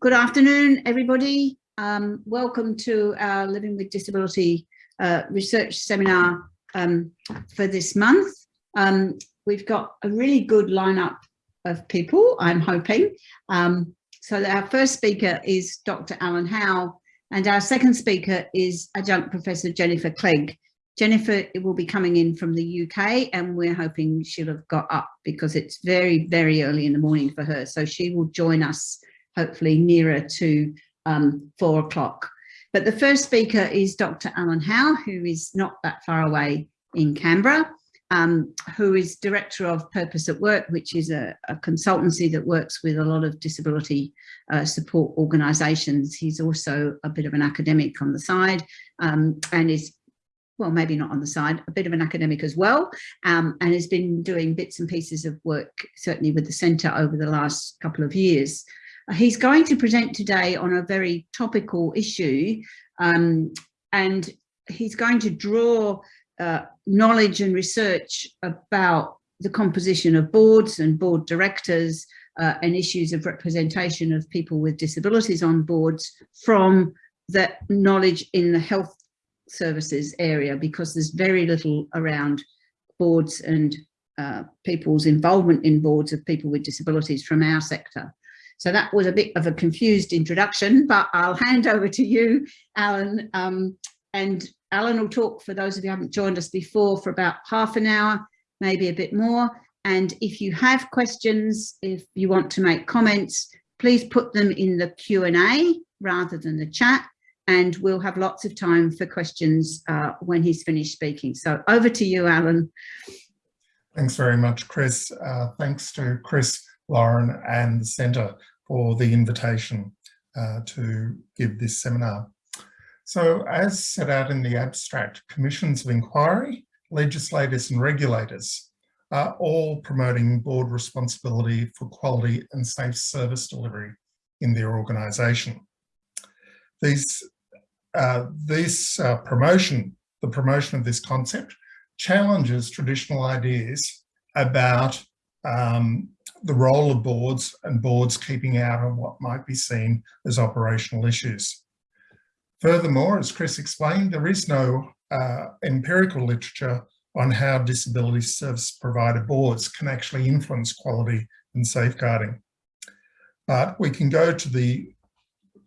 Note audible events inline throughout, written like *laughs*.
Good afternoon, everybody. Um, welcome to our Living with Disability uh, research seminar um, for this month. Um, we've got a really good lineup of people, I'm hoping. Um, so our first speaker is Dr. Alan Howe, and our second speaker is adjunct Professor Jennifer Clegg. Jennifer will be coming in from the UK and we're hoping she'll have got up because it's very, very early in the morning for her. So she will join us hopefully nearer to um, four o'clock. But the first speaker is Dr. Alan Howe, who is not that far away in Canberra, um, who is Director of Purpose at Work, which is a, a consultancy that works with a lot of disability uh, support organisations. He's also a bit of an academic on the side um, and is well, maybe not on the side, a bit of an academic as well, um, and has been doing bits and pieces of work, certainly with the centre over the last couple of years. He's going to present today on a very topical issue, um, and he's going to draw uh, knowledge and research about the composition of boards and board directors uh, and issues of representation of people with disabilities on boards from that knowledge in the health services area because there's very little around boards and uh, people's involvement in boards of people with disabilities from our sector. So that was a bit of a confused introduction, *laughs* but I'll hand over to you, Alan. Um, and Alan will talk for those of you who haven't joined us before for about half an hour, maybe a bit more. And if you have questions, if you want to make comments, please put them in the Q&A rather than the chat and we'll have lots of time for questions uh, when he's finished speaking. So over to you, Alan. Thanks very much, Chris. Uh, thanks to Chris, Lauren and the Centre for the invitation uh, to give this seminar. So as set out in the abstract, commissions of inquiry, legislators and regulators are all promoting board responsibility for quality and safe service delivery in their organisation. These uh, this uh, promotion, the promotion of this concept, challenges traditional ideas about um, the role of boards and boards keeping out of what might be seen as operational issues. Furthermore, as Chris explained, there is no uh, empirical literature on how disability service provider boards can actually influence quality and safeguarding. But we can go to the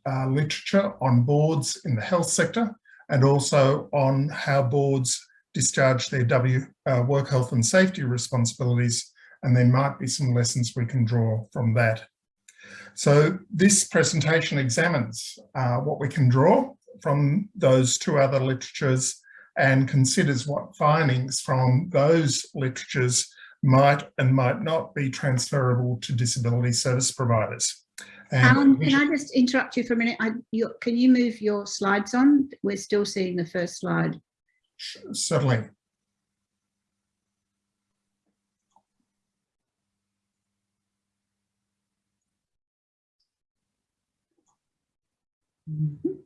uh, literature on boards in the health sector and also on how boards discharge their W uh, work health and safety responsibilities and there might be some lessons we can draw from that. So this presentation examines uh, what we can draw from those two other literatures and considers what findings from those literatures might and might not be transferable to disability service providers. Alan, can I just interrupt you for a minute? I, you, can you move your slides on? We're still seeing the first slide. Certainly. Mm -hmm.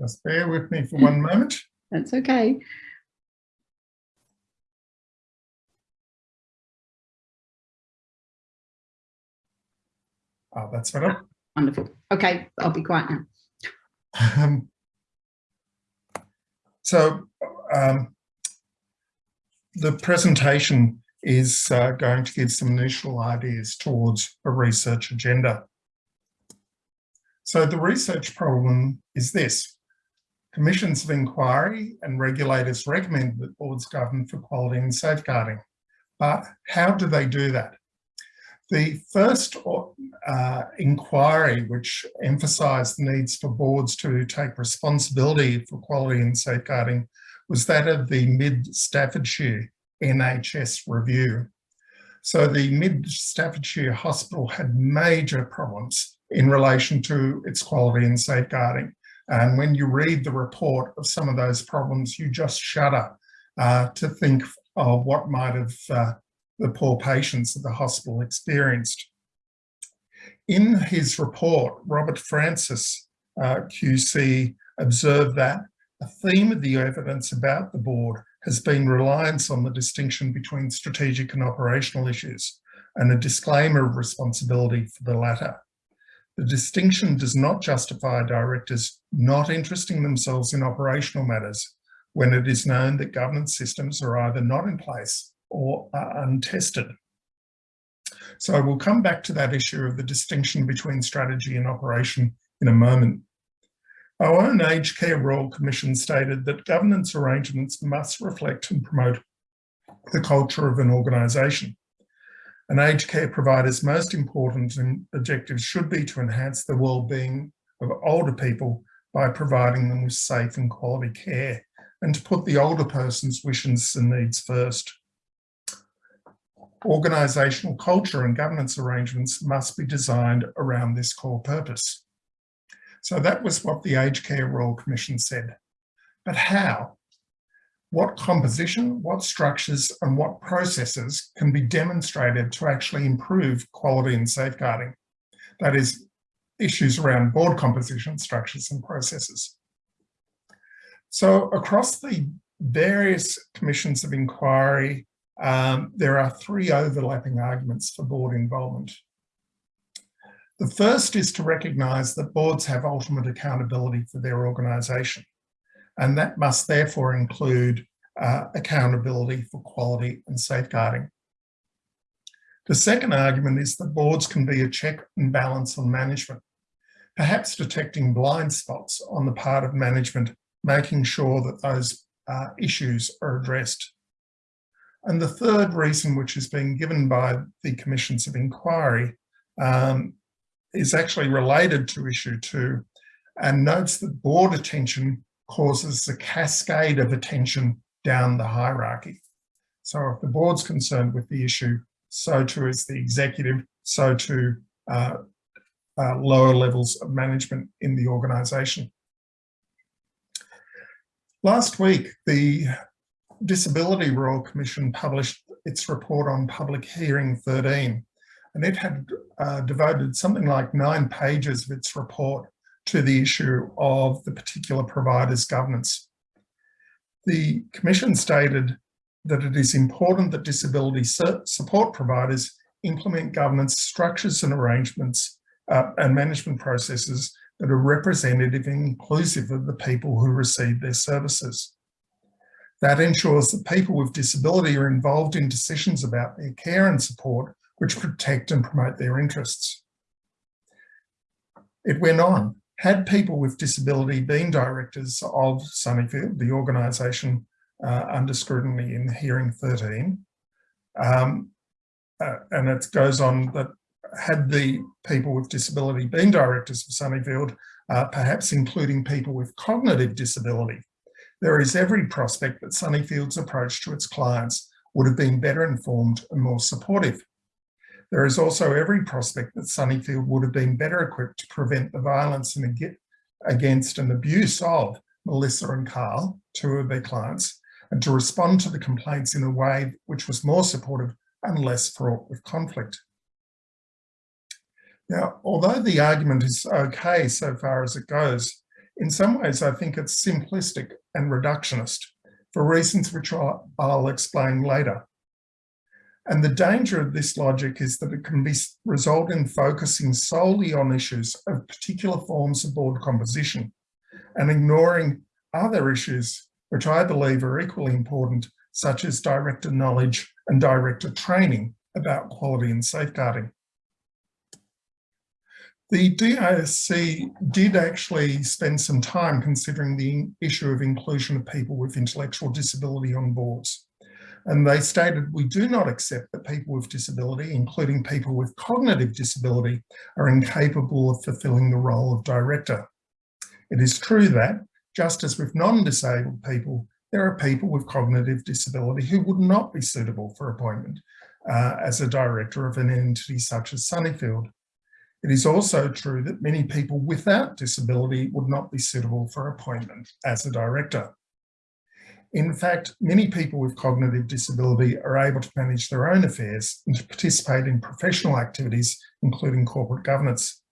Just bear with me for one moment. That's okay. Oh, that's better. Wonderful. Okay, I'll be quiet now. Um, so um, the presentation is uh, going to give some initial ideas towards a research agenda. So the research problem is this. Commissions of inquiry and regulators recommend that boards govern for quality and safeguarding. But how do they do that? The first uh, inquiry, which emphasised the needs for boards to take responsibility for quality and safeguarding, was that of the Mid-Staffordshire NHS review. So the Mid-Staffordshire Hospital had major problems in relation to its quality and safeguarding. And when you read the report of some of those problems, you just shudder uh, to think of what might have uh, the poor patients that the hospital experienced. In his report, Robert Francis uh, QC observed that a theme of the evidence about the board has been reliance on the distinction between strategic and operational issues, and a disclaimer of responsibility for the latter. The distinction does not justify directors not interesting themselves in operational matters when it is known that governance systems are either not in place or are untested. So we'll come back to that issue of the distinction between strategy and operation in a moment. Our own Aged Care Royal Commission stated that governance arrangements must reflect and promote the culture of an organisation. An aged care provider's most important objectives should be to enhance the well-being of older people by providing them with safe and quality care and to put the older person's wishes and needs first. Organisational culture and governance arrangements must be designed around this core purpose. So that was what the Aged Care Royal Commission said. But how? What composition, what structures and what processes can be demonstrated to actually improve quality and safeguarding? That is, issues around board composition, structures and processes. So across the various commissions of inquiry, um, there are three overlapping arguments for board involvement. The first is to recognise that boards have ultimate accountability for their organisation, and that must therefore include uh, accountability for quality and safeguarding. The second argument is that boards can be a check and balance on management, perhaps detecting blind spots on the part of management, making sure that those uh, issues are addressed. And the third reason, which has been given by the commissions of inquiry, um, is actually related to issue two and notes that board attention causes a cascade of attention down the hierarchy. So if the board's concerned with the issue, so too is the executive, so too uh, uh, lower levels of management in the organisation. Last week, the Disability Royal Commission published its report on Public Hearing 13, and it had uh, devoted something like nine pages of its report to the issue of the particular provider's governance. The Commission stated that it is important that disability support providers implement governance structures and arrangements uh, and management processes that are representative and inclusive of the people who receive their services. That ensures that people with disability are involved in decisions about their care and support which protect and promote their interests. It went on, had people with disability been directors of Sunnyfield, the organisation uh, under scrutiny in hearing 13, um, uh, and it goes on that had the people with disability been directors of Sunnyfield, uh, perhaps including people with cognitive disability, there is every prospect that Sunnyfield's approach to its clients would have been better informed and more supportive. There is also every prospect that Sunnyfield would have been better equipped to prevent the violence and against and abuse of Melissa and Carl, two of their clients, and to respond to the complaints in a way which was more supportive and less fraught with conflict. Now, although the argument is okay so far as it goes, in some ways I think it's simplistic and reductionist for reasons which I'll, I'll explain later. And the danger of this logic is that it can be result in focusing solely on issues of particular forms of board composition and ignoring other issues which I believe are equally important, such as director knowledge and director training about quality and safeguarding. The DISC did actually spend some time considering the issue of inclusion of people with intellectual disability on boards. And they stated, we do not accept that people with disability, including people with cognitive disability, are incapable of fulfilling the role of director. It is true that, just as with non-disabled people, there are people with cognitive disability who would not be suitable for appointment uh, as a director of an entity such as Sunnyfield. It is also true that many people without disability would not be suitable for appointment as a director. In fact, many people with cognitive disability are able to manage their own affairs and to participate in professional activities, including corporate governance.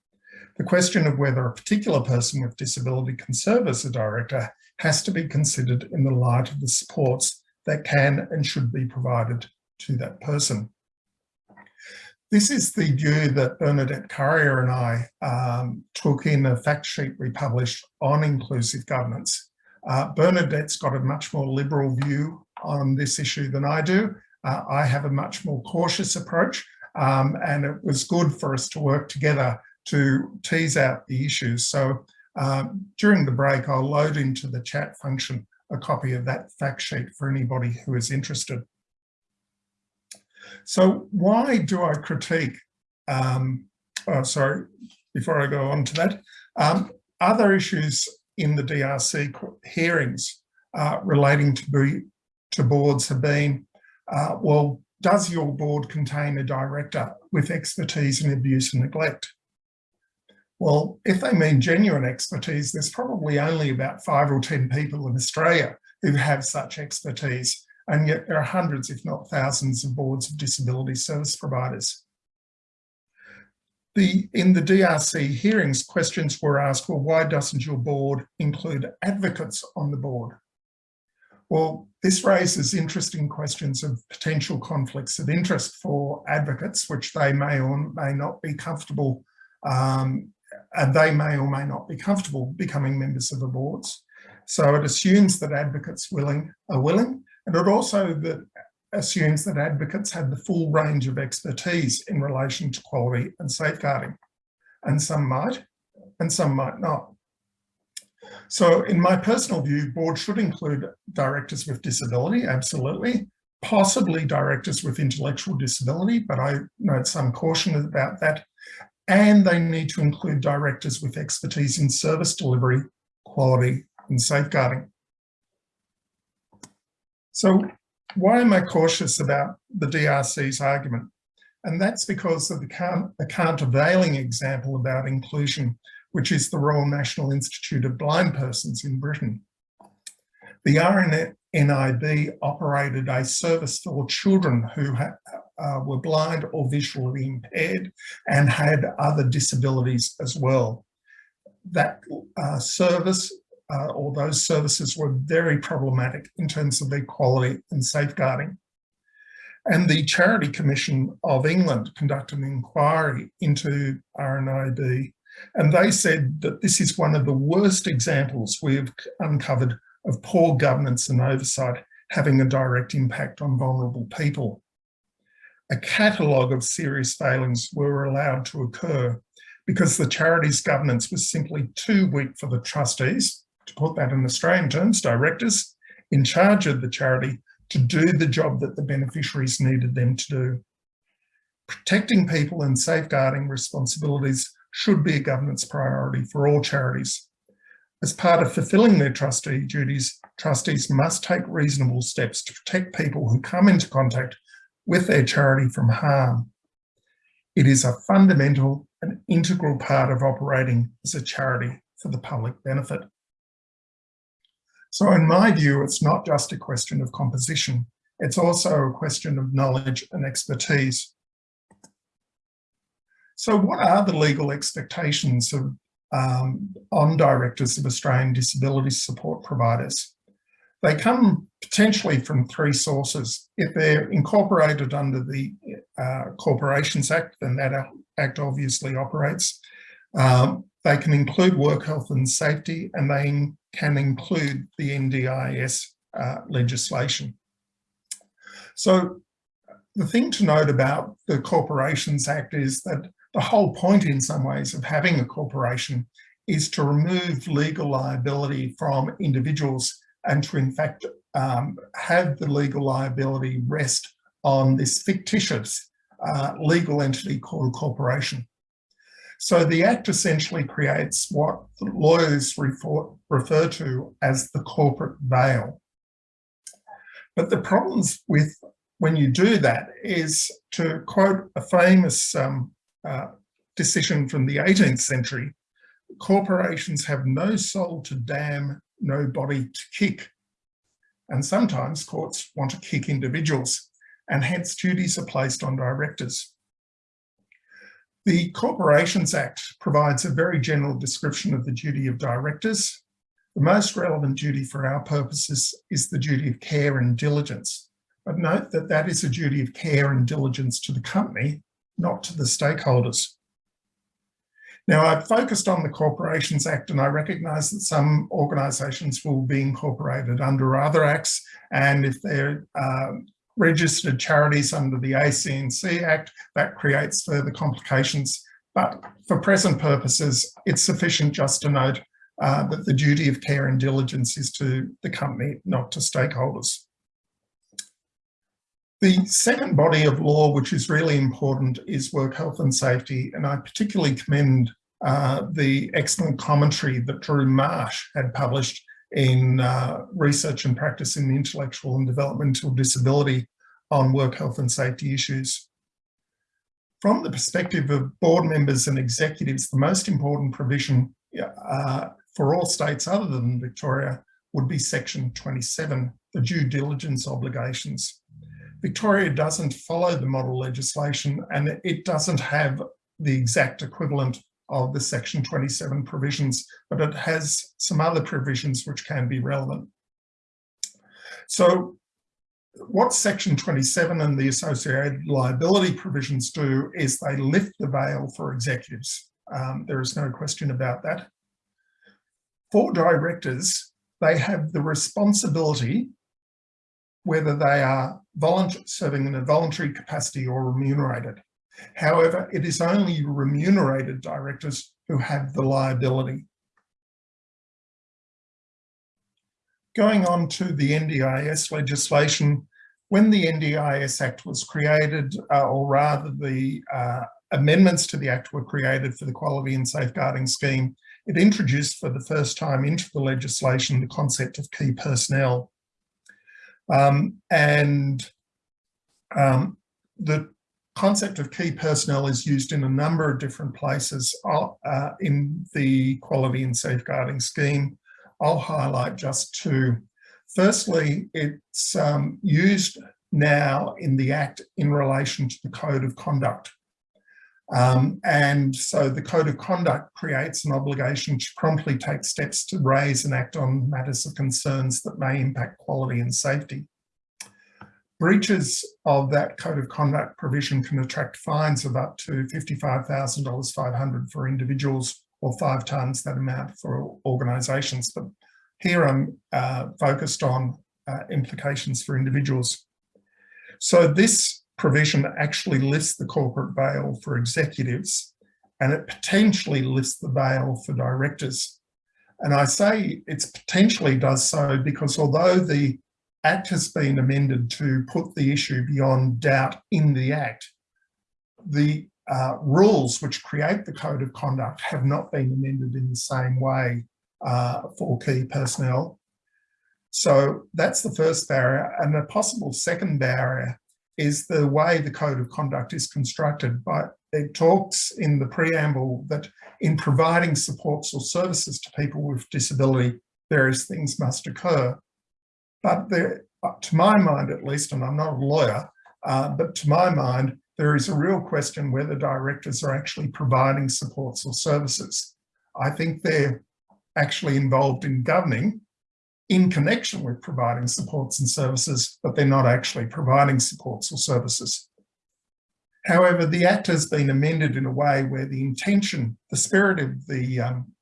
The question of whether a particular person with disability can serve as a director has to be considered in the light of the supports that can and should be provided to that person. This is the view that Bernadette Curryer and I um, took in a fact sheet we published on inclusive governance. Uh, Bernadette's got a much more liberal view on this issue than I do. Uh, I have a much more cautious approach um, and it was good for us to work together to tease out the issues. So um, during the break, I'll load into the chat function a copy of that fact sheet for anybody who is interested. So why do I critique, um, oh, sorry, before I go on to that, um, other issues in the DRC hearings uh, relating to, be, to boards have been, uh, well, does your board contain a director with expertise in abuse and neglect? Well, if they mean genuine expertise, there's probably only about five or 10 people in Australia who have such expertise. And yet there are hundreds, if not thousands of boards of disability service providers. The, in the DRC hearings, questions were asked, well, why doesn't your board include advocates on the board? Well, this raises interesting questions of potential conflicts of interest for advocates, which they may or may not be comfortable um, and they may or may not be comfortable becoming members of the boards. So it assumes that advocates willing are willing, and it also that assumes that advocates have the full range of expertise in relation to quality and safeguarding. And some might, and some might not. So in my personal view, boards should include directors with disability, absolutely, possibly directors with intellectual disability, but I note some caution about that, and they need to include directors with expertise in service delivery, quality and safeguarding. So why am I cautious about the DRC's argument? And that's because of the, countervailing example about inclusion, which is the Royal National Institute of Blind Persons in Britain. The RNIB operated a service for children who uh, were blind or visually impaired and had other disabilities as well. That uh, service uh, or those services were very problematic in terms of their quality and safeguarding. And the Charity Commission of England conducted an inquiry into RNIB and they said that this is one of the worst examples we've uncovered of poor governance and oversight having a direct impact on vulnerable people a catalogue of serious failings were allowed to occur because the charity's governance was simply too weak for the trustees, to put that in Australian terms, directors, in charge of the charity to do the job that the beneficiaries needed them to do. Protecting people and safeguarding responsibilities should be a governance priority for all charities. As part of fulfilling their trustee duties, trustees must take reasonable steps to protect people who come into contact with their charity from harm. It is a fundamental and integral part of operating as a charity for the public benefit. So in my view, it's not just a question of composition, it's also a question of knowledge and expertise. So what are the legal expectations of, um, on directors of Australian disability support providers? They come potentially from three sources. If they're incorporated under the uh, Corporations Act, then that act obviously operates. Um, they can include work health and safety, and they can include the NDIS uh, legislation. So the thing to note about the Corporations Act is that the whole point in some ways of having a corporation is to remove legal liability from individuals and to in fact um, have the legal liability rest on this fictitious uh, legal entity called a corporation. So the Act essentially creates what lawyers refer, refer to as the corporate veil. But the problems with when you do that is to quote a famous um, uh, decision from the 18th century, corporations have no soul to damn no body to kick. And sometimes courts want to kick individuals and hence duties are placed on directors. The Corporations Act provides a very general description of the duty of directors. The most relevant duty for our purposes is the duty of care and diligence. But note that that is a duty of care and diligence to the company, not to the stakeholders. Now, I've focused on the Corporations Act and I recognise that some organisations will be incorporated under other acts and if they're uh, registered charities under the ACNC Act, that creates further complications. But for present purposes, it's sufficient just to note uh, that the duty of care and diligence is to the company, not to stakeholders. The second body of law, which is really important, is work health and safety. And I particularly commend uh, the excellent commentary that Drew Marsh had published in uh, research and practice in intellectual and developmental disability on work health and safety issues. From the perspective of board members and executives, the most important provision uh, for all states other than Victoria would be section 27, the due diligence obligations. Victoria doesn't follow the model legislation and it doesn't have the exact equivalent of the section 27 provisions, but it has some other provisions which can be relevant. So what section 27 and the associated liability provisions do is they lift the veil for executives. Um, there is no question about that. For directors, they have the responsibility, whether they are serving in a voluntary capacity or remunerated. However, it is only remunerated directors who have the liability. Going on to the NDIS legislation, when the NDIS Act was created, uh, or rather the uh, amendments to the Act were created for the Quality and Safeguarding Scheme, it introduced for the first time into the legislation the concept of key personnel. Um, and um, the concept of key personnel is used in a number of different places uh, in the quality and safeguarding scheme. I'll highlight just two. Firstly, it's um, used now in the Act in relation to the Code of Conduct. Um, and so the Code of Conduct creates an obligation to promptly take steps to raise and act on matters of concerns that may impact quality and safety. Breaches of that code of conduct provision can attract fines of up to $55,000 500 for individuals or five times that amount for organisations. But here I'm uh, focused on uh, implications for individuals. So this provision actually lifts the corporate veil for executives and it potentially lifts the veil for directors. And I say it's potentially does so because although the Act has been amended to put the issue beyond doubt in the Act. The uh, rules which create the Code of Conduct have not been amended in the same way uh, for key personnel. So that's the first barrier. And a possible second barrier is the way the Code of Conduct is constructed. But it talks in the preamble that in providing supports or services to people with disability, various things must occur. But there, uh, to my mind at least, and I'm not a lawyer, uh, but to my mind, there is a real question whether directors are actually providing supports or services. I think they're actually involved in governing in connection with providing supports and services, but they're not actually providing supports or services. However, the Act has been amended in a way where the intention, the spirit of the um,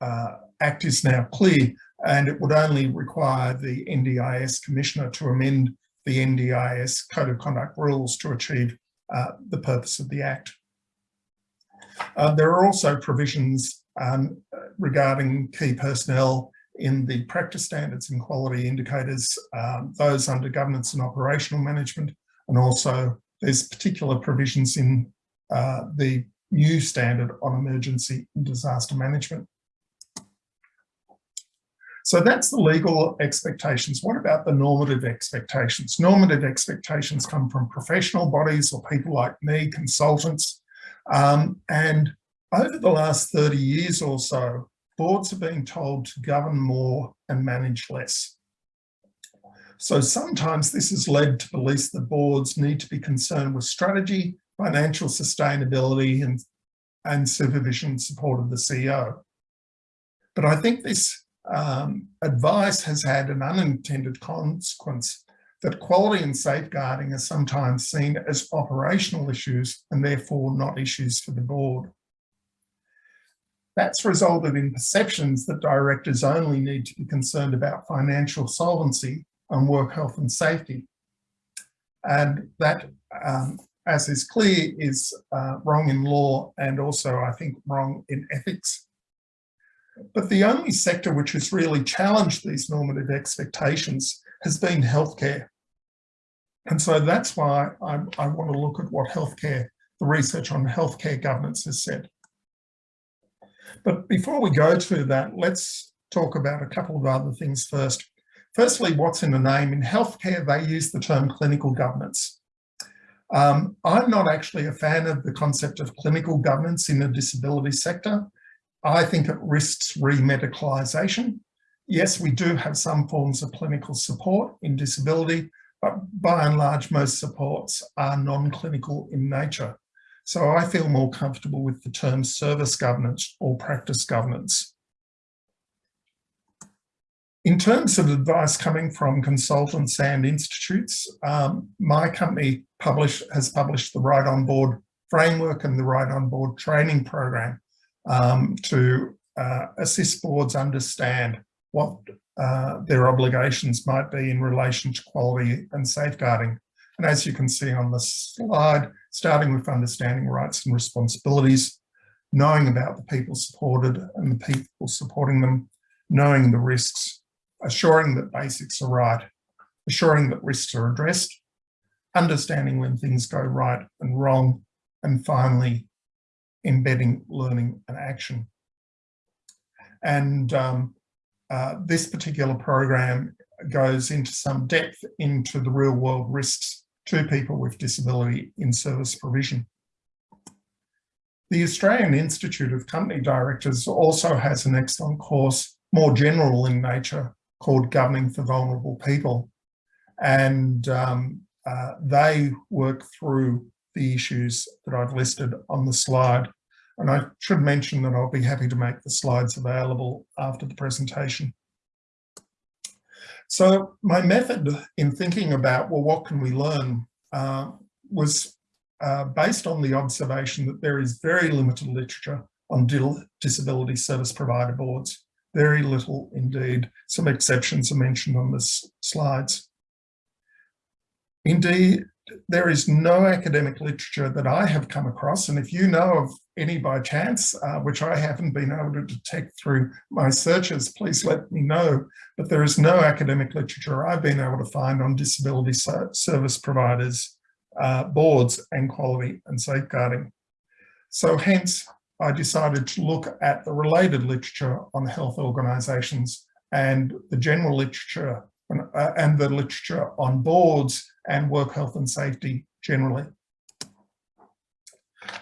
uh, Act is now clear and it would only require the NDIS Commissioner to amend the NDIS Code of Conduct rules to achieve uh, the purpose of the Act. Uh, there are also provisions um, regarding key personnel in the practice standards and quality indicators, um, those under governance and operational management, and also there's particular provisions in uh, the new standard on emergency and disaster management. So that's the legal expectations. What about the normative expectations? Normative expectations come from professional bodies or people like me, consultants. Um, and over the last 30 years or so, boards have been told to govern more and manage less. So sometimes this has led to beliefs that boards need to be concerned with strategy, financial sustainability and, and supervision support of the CEO. But I think this um, advice has had an unintended consequence that quality and safeguarding are sometimes seen as operational issues and therefore not issues for the board. That's resulted in perceptions that directors only need to be concerned about financial solvency and work health and safety. And that, um, as is clear, is uh, wrong in law and also, I think, wrong in ethics. But the only sector which has really challenged these normative expectations has been healthcare. And so that's why I, I want to look at what healthcare, the research on healthcare governance has said. But before we go to that, let's talk about a couple of other things first. Firstly, what's in the name? In healthcare, they use the term clinical governance. Um, I'm not actually a fan of the concept of clinical governance in the disability sector. I think it risks remedicalisation. Yes, we do have some forms of clinical support in disability, but by and large, most supports are non-clinical in nature. So I feel more comfortable with the term service governance or practice governance. In terms of advice coming from consultants and institutes, um, my company publish, has published the Right on Board framework and the Right on Board training program um, to uh, assist boards understand what uh, their obligations might be in relation to quality and safeguarding. And as you can see on the slide, starting with understanding rights and responsibilities, knowing about the people supported and the people supporting them, knowing the risks assuring that basics are right, assuring that risks are addressed, understanding when things go right and wrong, and finally, embedding learning and action. And um, uh, this particular program goes into some depth into the real world risks to people with disability in service provision. The Australian Institute of Company Directors also has an excellent course, more general in nature, called Governing for Vulnerable People. And um, uh, they work through the issues that I've listed on the slide. And I should mention that I'll be happy to make the slides available after the presentation. So my method in thinking about, well, what can we learn, uh, was uh, based on the observation that there is very limited literature on disability service provider boards very little indeed. Some exceptions are mentioned on the slides. Indeed, there is no academic literature that I have come across, and if you know of any by chance, uh, which I haven't been able to detect through my searches, please let me know. But there is no academic literature I've been able to find on disability service providers, uh, boards and quality and safeguarding. So hence, I decided to look at the related literature on health organisations and the general literature and, uh, the literature on boards and work health and safety generally.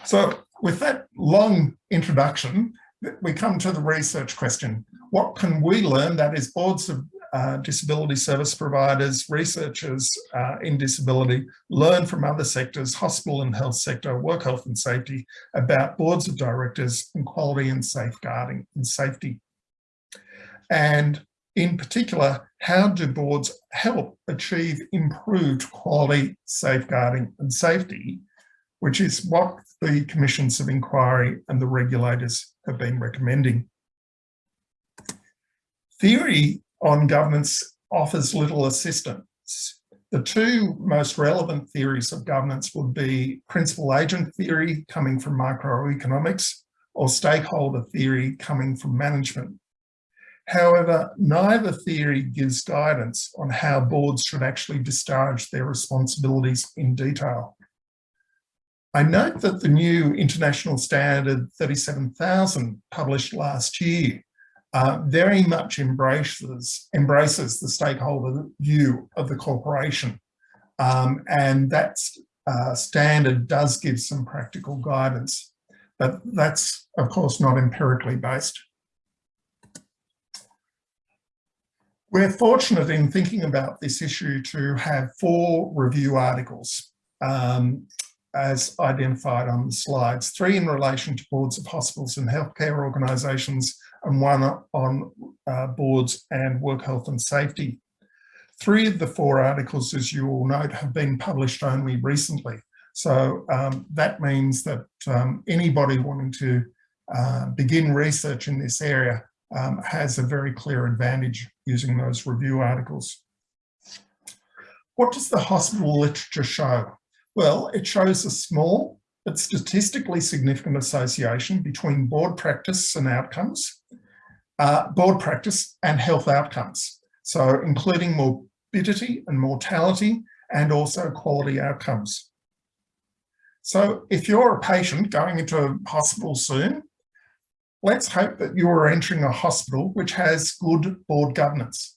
So with that long introduction, we come to the research question. What can we learn, that is boards of uh, disability service providers, researchers uh, in disability, learn from other sectors, hospital and health sector, work health and safety, about boards of directors and quality and safeguarding and safety. And in particular, how do boards help achieve improved quality, safeguarding and safety, which is what the commissions of inquiry and the regulators have been recommending. Theory on governance offers little assistance. The two most relevant theories of governance would be principal agent theory coming from microeconomics or stakeholder theory coming from management. However, neither theory gives guidance on how boards should actually discharge their responsibilities in detail. I note that the new International Standard 37000 published last year uh, very much embraces, embraces the stakeholder view of the corporation. Um, and that uh, standard does give some practical guidance, but that's of course not empirically based. We're fortunate in thinking about this issue to have four review articles um, as identified on the slides, three in relation to boards of hospitals and healthcare organisations and one on uh, boards and work health and safety. Three of the four articles, as you all note, have been published only recently. So um, that means that um, anybody wanting to uh, begin research in this area um, has a very clear advantage using those review articles. What does the hospital literature show? Well, it shows a small but statistically significant association between board practice and outcomes, uh, board practice and health outcomes. So including morbidity and mortality and also quality outcomes. So if you're a patient going into a hospital soon, let's hope that you're entering a hospital which has good board governance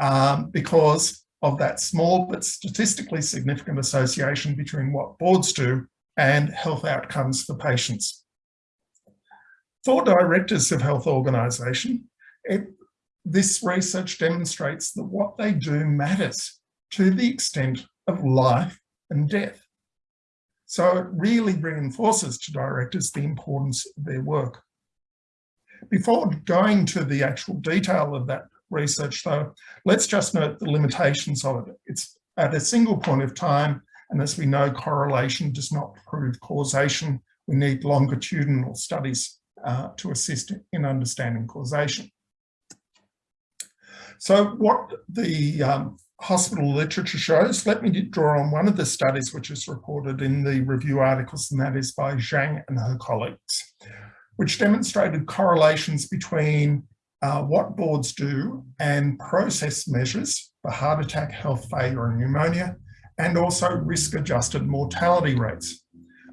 um, because of that small but statistically significant association between what boards do and health outcomes for patients. For directors of health organisation, this research demonstrates that what they do matters to the extent of life and death. So it really reinforces to directors the importance of their work. Before going to the actual detail of that research though, let's just note the limitations of it. It's at a single point of time, and as we know, correlation does not prove causation. We need longitudinal studies uh, to assist in understanding causation. So what the um, hospital literature shows, let me draw on one of the studies which is reported in the review articles, and that is by Jiang and her colleagues, which demonstrated correlations between uh, what boards do and process measures for heart attack, health failure and pneumonia, and also risk adjusted mortality rates.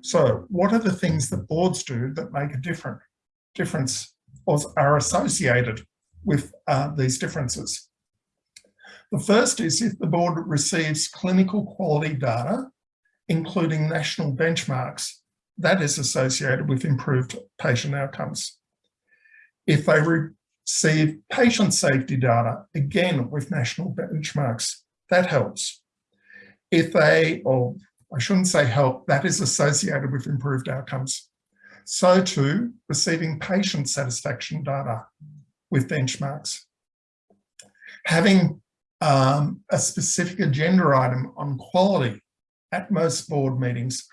So what are the things that boards do that make a different difference or are associated with uh, these differences? The first is if the board receives clinical quality data, including national benchmarks, that is associated with improved patient outcomes. If they receive patient safety data, again with national benchmarks, that helps if they, or I shouldn't say help, that is associated with improved outcomes. So too, receiving patient satisfaction data with benchmarks. Having um, a specific agenda item on quality at most board meetings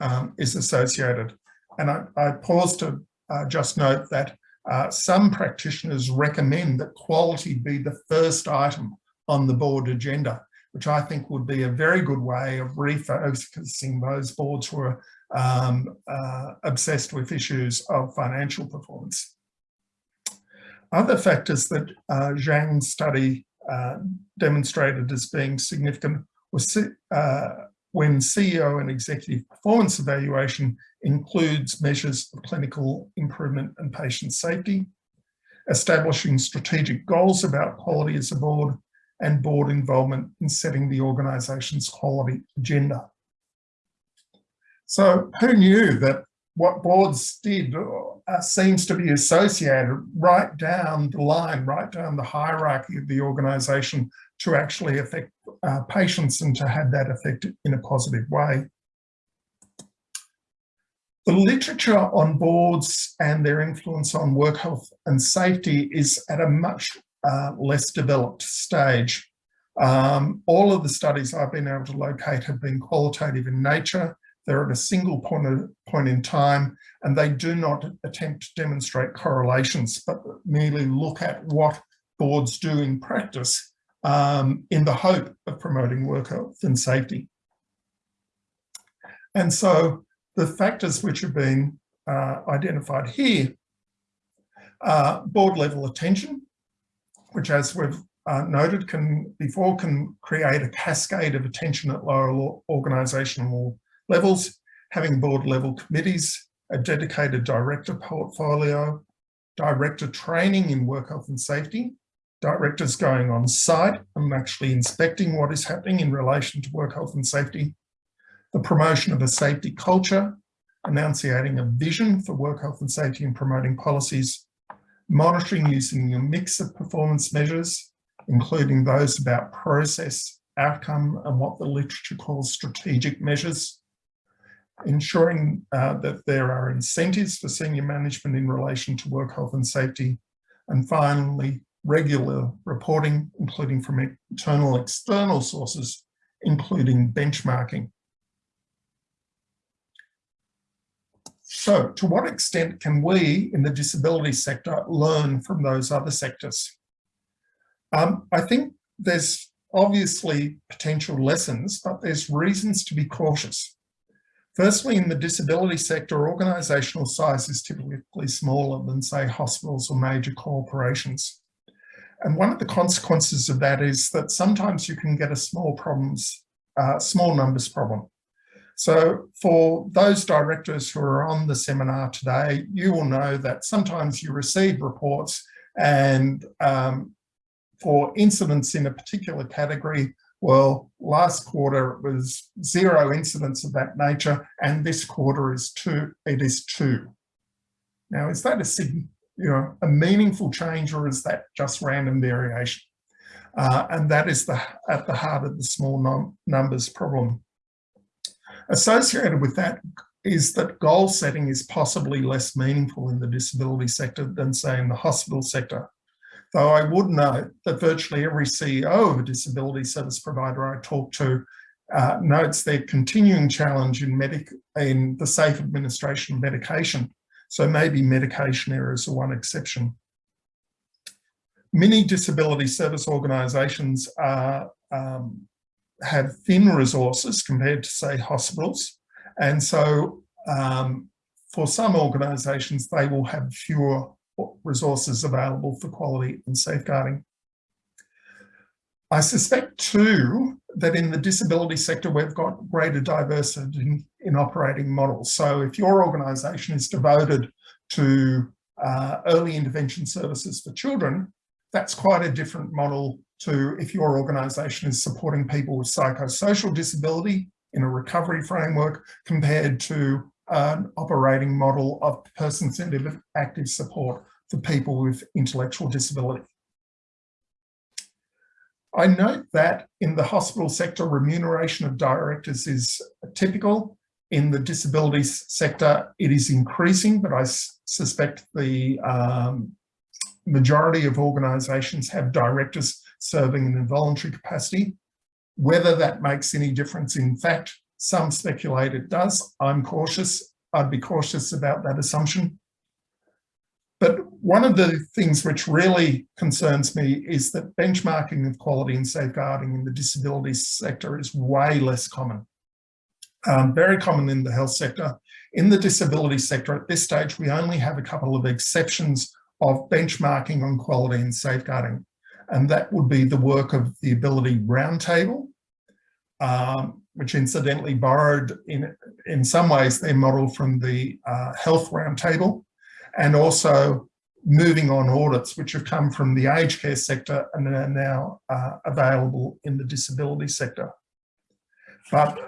um, is associated. And I, I pause to uh, just note that uh, some practitioners recommend that quality be the first item on the board agenda which I think would be a very good way of refocusing those boards who are um, uh, obsessed with issues of financial performance. Other factors that uh, Jiang's study uh, demonstrated as being significant uh, when CEO and executive performance evaluation includes measures of clinical improvement and patient safety, establishing strategic goals about quality as a board, and board involvement in setting the organisation's quality agenda. So who knew that what boards did uh, seems to be associated right down the line, right down the hierarchy of the organisation to actually affect uh, patients and to have that effect in a positive way. The literature on boards and their influence on work health and safety is at a much uh, less developed stage. Um, all of the studies I've been able to locate have been qualitative in nature. They're at a single point, of, point in time and they do not attempt to demonstrate correlations, but merely look at what boards do in practice um, in the hope of promoting work health and safety. And so the factors which have been uh, identified here are board level attention, which as we've uh, noted can before can create a cascade of attention at lower organisational levels, having board level committees, a dedicated director portfolio, director training in work health and safety, directors going on site and actually inspecting what is happening in relation to work health and safety, the promotion of a safety culture, enunciating a vision for work health and safety and promoting policies monitoring using a mix of performance measures, including those about process, outcome, and what the literature calls strategic measures, ensuring uh, that there are incentives for senior management in relation to work health and safety, and finally, regular reporting, including from internal external sources, including benchmarking. So to what extent can we in the disability sector learn from those other sectors? Um, I think there's obviously potential lessons, but there's reasons to be cautious. Firstly, in the disability sector, organisational size is typically smaller than, say, hospitals or major corporations. And one of the consequences of that is that sometimes you can get a small problems, uh, small numbers problem. So for those directors who are on the seminar today, you will know that sometimes you receive reports and um, for incidents in a particular category, well, last quarter it was zero incidents of that nature, and this quarter is two. It is two. Now, is that a you know a meaningful change, or is that just random variation? Uh, and that is the at the heart of the small num numbers problem. Associated with that is that goal setting is possibly less meaningful in the disability sector than say in the hospital sector. Though I would note that virtually every CEO of a disability service provider I talk to uh, notes their continuing challenge in, medic in the safe administration of medication. So maybe medication errors are one exception. Many disability service organisations um, have thin resources compared to say hospitals. And so um, for some organisations, they will have fewer resources available for quality and safeguarding. I suspect too that in the disability sector we've got greater diversity in, in operating models. So if your organisation is devoted to uh, early intervention services for children, that's quite a different model to if your organisation is supporting people with psychosocial disability in a recovery framework compared to an operating model of person-centred active support for people with intellectual disability. I note that in the hospital sector, remuneration of directors is typical. In the disability sector, it is increasing, but I suspect the um, majority of organisations have directors serving in a voluntary capacity. Whether that makes any difference, in fact, some speculate it does. I'm cautious. I'd be cautious about that assumption. But one of the things which really concerns me is that benchmarking of quality and safeguarding in the disability sector is way less common. Um, very common in the health sector. In the disability sector at this stage, we only have a couple of exceptions of benchmarking on quality and safeguarding. And that would be the work of the Ability Roundtable, um, which incidentally borrowed in, in some ways their model from the uh, Health Roundtable, and also moving on audits, which have come from the aged care sector and are now uh, available in the disability sector. But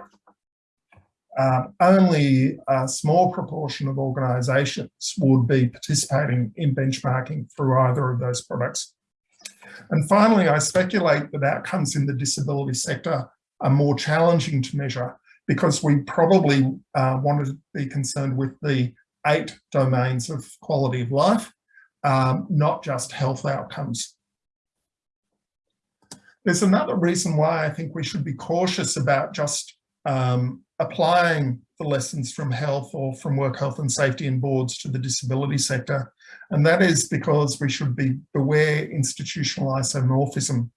um, only a small proportion of organisations would be participating in benchmarking through either of those products. And finally, I speculate that outcomes in the disability sector are more challenging to measure because we probably uh, want to be concerned with the eight domains of quality of life, um, not just health outcomes. There's another reason why I think we should be cautious about just um, applying the lessons from health or from work health and safety and boards to the disability sector. And that is because we should be beware institutional isomorphism.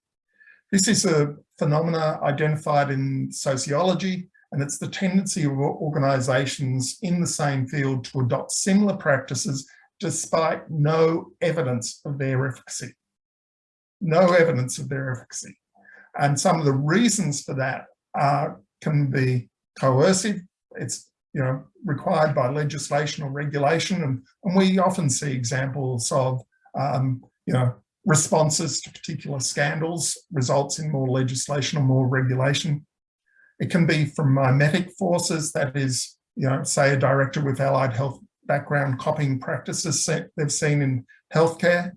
This is a phenomena identified in sociology and it's the tendency of organisations in the same field to adopt similar practices despite no evidence of their efficacy. No evidence of their efficacy. And some of the reasons for that are, can be coercive. It's you know required by legislation or regulation, and, and we often see examples of um, you know responses to particular scandals results in more legislation or more regulation. It can be from mimetic forces, that is, you know, say a director with allied health background copying practices they've seen in healthcare,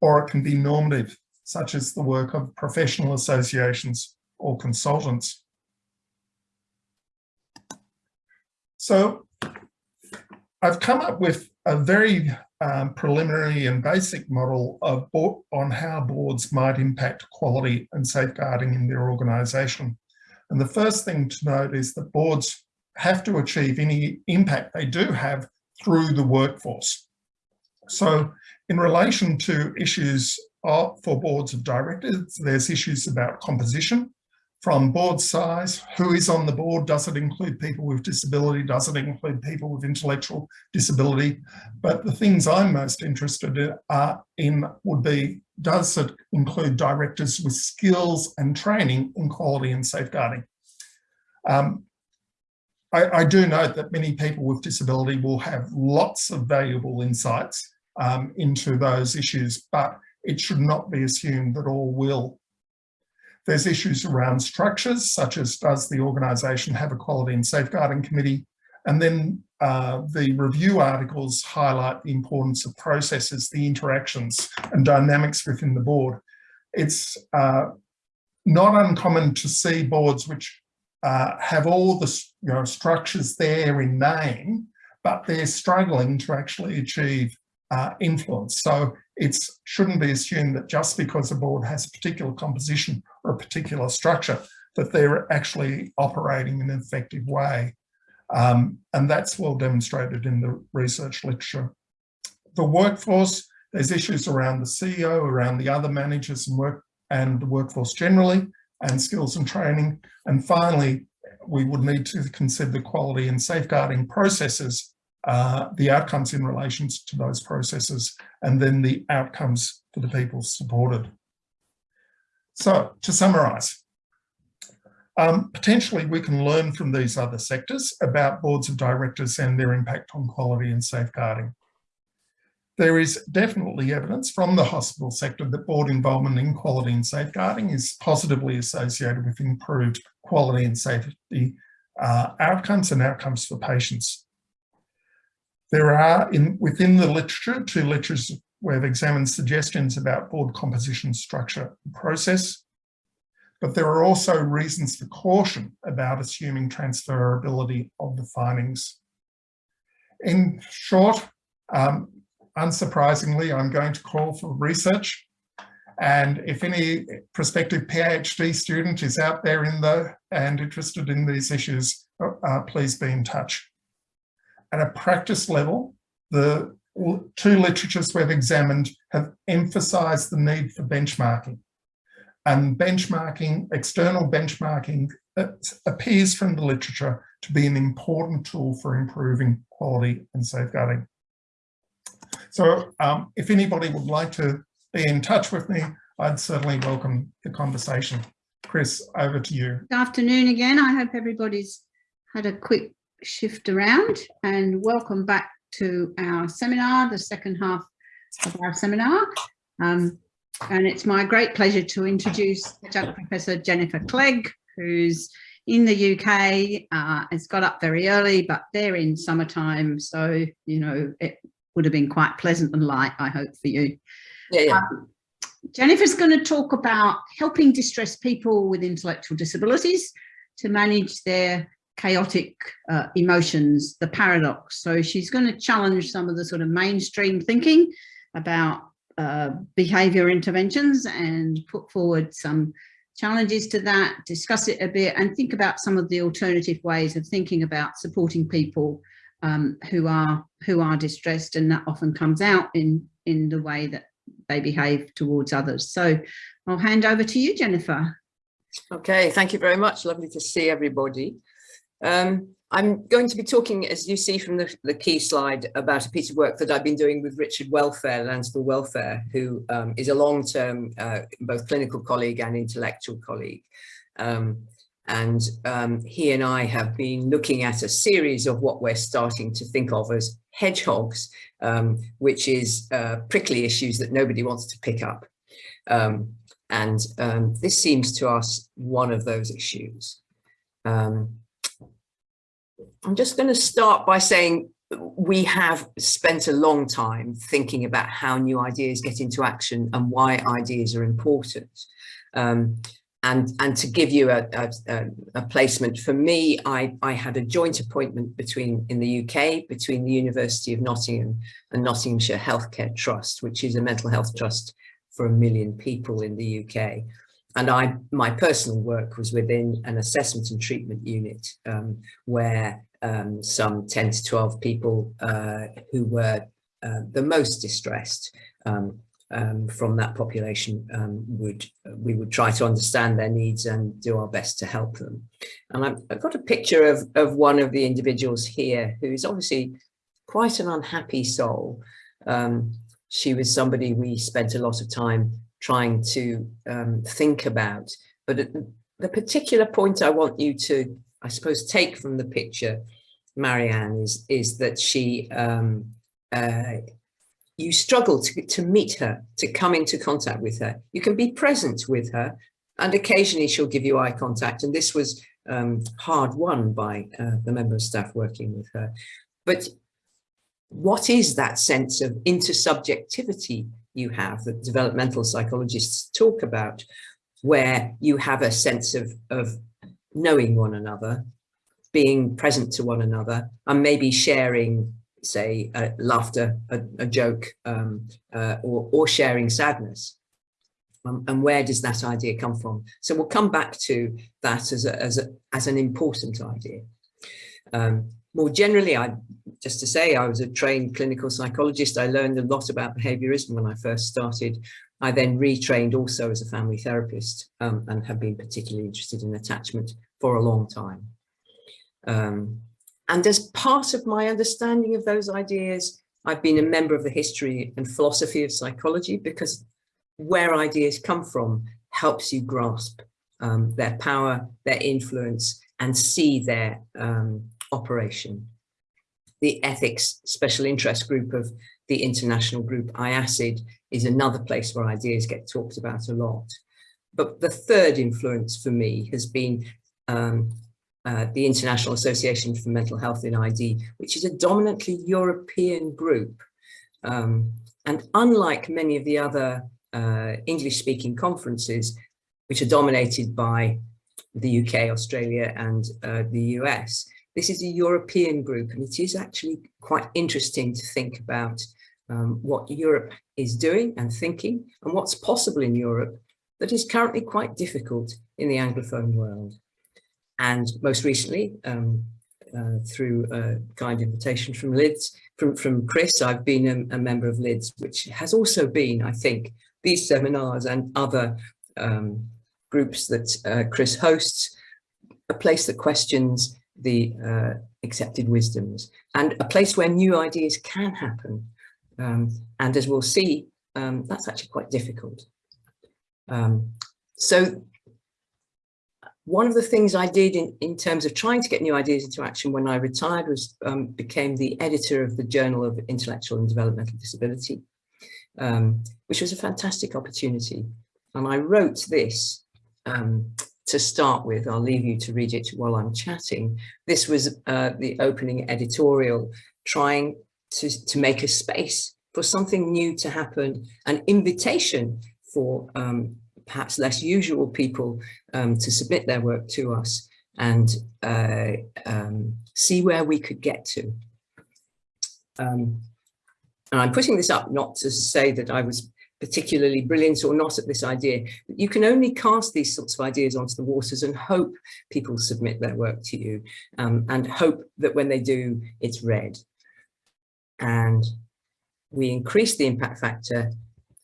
or it can be normative, such as the work of professional associations or consultants. So I've come up with a very um, preliminary and basic model of on how boards might impact quality and safeguarding in their organisation. And the first thing to note is that boards have to achieve any impact they do have through the workforce. So in relation to issues for boards of directors, there's issues about composition, from board size, who is on the board, does it include people with disability, does it include people with intellectual disability? But the things I'm most interested in, in would be, does it include directors with skills and training in quality and safeguarding? Um, I, I, do note that many people with disability will have lots of valuable insights um, into those issues, but it should not be assumed that all will there's issues around structures, such as does the organisation have a quality and safeguarding committee? And then uh, the review articles highlight the importance of processes, the interactions and dynamics within the board. It's uh, not uncommon to see boards which uh, have all the you know, structures there in name, but they're struggling to actually achieve uh, influence. So it shouldn't be assumed that just because a board has a particular composition or a particular structure, that they're actually operating in an effective way. Um, and that's well demonstrated in the research literature. The workforce, there's issues around the CEO, around the other managers and work and the workforce generally, and skills and training. And finally, we would need to consider the quality and safeguarding processes uh, the outcomes in relation to those processes, and then the outcomes for the people supported. So to summarise, um, potentially we can learn from these other sectors about boards of directors and their impact on quality and safeguarding. There is definitely evidence from the hospital sector that board involvement in quality and safeguarding is positively associated with improved quality and safety uh, outcomes and outcomes for patients. There are in within the literature, two literatures we've examined suggestions about board composition, structure, and process, but there are also reasons for caution about assuming transferability of the findings. In short, um, unsurprisingly, I'm going to call for research. And if any prospective PhD student is out there in the and interested in these issues, uh, please be in touch. At a practice level, the two literatures we've examined have emphasised the need for benchmarking. And benchmarking, external benchmarking, appears from the literature to be an important tool for improving quality and safeguarding. So um, if anybody would like to be in touch with me, I'd certainly welcome the conversation. Chris, over to you. Good afternoon again. I hope everybody's had a quick shift around and welcome back to our seminar, the second half of our seminar. Um, and it's my great pleasure to introduce Professor Jennifer Clegg, who's in the UK, uh, has got up very early, but they're in summertime. So, you know, it would have been quite pleasant and light, I hope, for you. Yeah, yeah. Um, Jennifer's going to talk about helping distressed people with intellectual disabilities to manage their chaotic uh, emotions, the paradox. So she's going to challenge some of the sort of mainstream thinking about uh, behavior interventions and put forward some challenges to that, discuss it a bit and think about some of the alternative ways of thinking about supporting people um, who are who are distressed and that often comes out in in the way that they behave towards others. So I'll hand over to you, Jennifer. Okay, thank you very much. Lovely to see everybody. Um, I'm going to be talking, as you see from the, the, key slide, about a piece of work that I've been doing with Richard Welfare, Lansdall Welfare, who um, is a long-term uh, both clinical colleague and intellectual colleague. Um, and um, he and I have been looking at a series of what we're starting to think of as hedgehogs, um, which is uh, prickly issues that nobody wants to pick up. Um, and this seems to us one of those issues. Um, I'm just going to start by saying we have spent a long time thinking about how new ideas get into action and why ideas are important. Um, and and to give you a, a, a, placement for me I, I had a joint appointment between in the UK between the University of Nottingham and Nottinghamshire Healthcare Trust which is a mental health trust for a million people in the UK and I my personal work was within an assessment and treatment unit um, where um, some 10 to 12 people uh, who were uh, the most distressed um, um, from that population um, would we would try to understand their needs and do our best to help them. And I've, I've got a picture of, of one of the individuals here who is obviously quite an unhappy soul. Um, she was somebody we spent a lot of time trying to um, think about. But the particular point I want you to, I suppose, take from the picture, Marianne, is, is that she um, uh, you struggle to, to meet her, to come into contact with her. You can be present with her and occasionally she'll give you eye contact. And this was um, hard won by uh, the member of staff working with her. But what is that sense of intersubjectivity you have that developmental psychologists talk about, where you have a sense of, of knowing one another, being present to one another, and maybe sharing say uh, laughter, a, a joke, um, uh, or, or sharing sadness. Um, and where does that idea come from? So we'll come back to that as, a, as, a, as an important idea. Um, more generally, I just to say I was a trained clinical psychologist. I learned a lot about behaviorism when I first started. I then retrained also as a family therapist um, and have been particularly interested in attachment for a long time. And as part of my understanding of those ideas, I've been a member of the history and philosophy of psychology because where ideas come from helps you grasp um, their power, their influence, and see their um, operation. The ethics special interest group of the international group IASSIDD is another place where ideas get talked about a lot. But the third influence for me has been um, uh, the International Association for Mental Health in ID, which is a dominantly European group. Um, and unlike many of the other uh, English-speaking conferences, which are dominated by the UK, Australia, and uh, the US, this is a European group, and it is actually quite interesting to think about um, what Europe is doing and thinking, and what's possible in Europe that is currently quite difficult in the Anglophone world. And most recently, um, uh, through a kind invitation from LIDS, from, from Chris, I've been a, a, member of LIDS, which has also been, I think, these seminars and other um, groups that uh, Chris hosts, a place that questions the uh, accepted wisdoms and a place where new ideas can happen. Um, and as we'll see, um, that's actually quite difficult. Um, so one of the things I did in, in terms of trying to get new ideas into action when I retired was um, became the editor of the Journal of Intellectual and Developmental Disability, um, which was a fantastic opportunity. And I wrote this um, to start with. I'll leave you to read it while I'm chatting. This was uh, the opening editorial trying to, to make a space for something new to happen, an invitation for um, perhaps less usual people um, to submit their work to us and uh, um, see where we could get to. Um, and I'm putting this up not to say that I was particularly brilliant or not at this idea. But you can only cast these sorts of ideas onto the waters and hope people submit their work to you um, and hope that when they do, it's read. And we increase the impact factor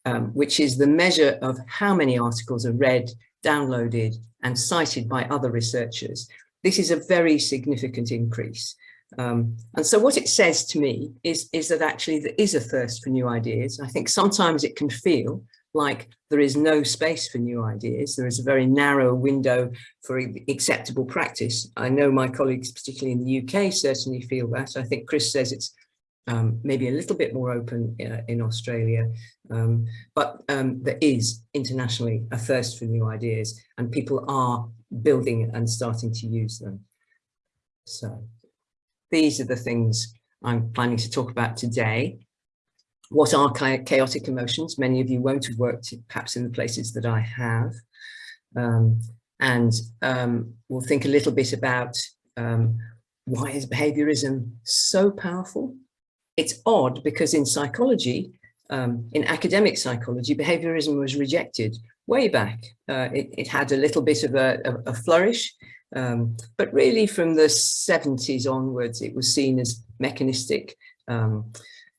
um, which is the measure of how many articles are read, downloaded and cited by other researchers. This is a very significant increase. Um, and so what it says to me is, is that actually there is a thirst for new ideas. I think sometimes it can feel like there is no space for new ideas. There is a very narrow window for acceptable practice. I know my colleagues, particularly in the UK, certainly feel that. I think Chris says it's um, maybe a little bit more open uh, in Australia, um, but um, there is internationally a thirst for new ideas and people are building and starting to use them. So these are the things I'm planning to talk about today. What are chaotic emotions? Many of you won't have worked perhaps in the places that I have. Um, and um, we'll think a little bit about um, why is behaviorism so powerful? It's odd because in psychology, um, in academic psychology, behaviorism was rejected way back. Uh, it, it, had a little bit of a, a, a flourish, um, but really from the 70s onwards, it was seen as mechanistic, um,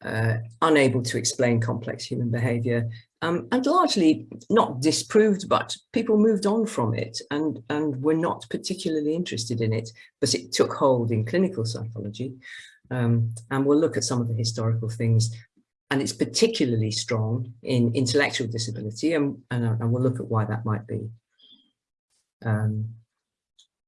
uh, unable to explain complex human behavior, um, and largely not disproved, but people moved on from it and, and were not particularly interested in it, but it took hold in clinical psychology. Um, and we'll look at some of the historical things and it's particularly strong in intellectual disability and, and, and we'll look at why that might be. Um,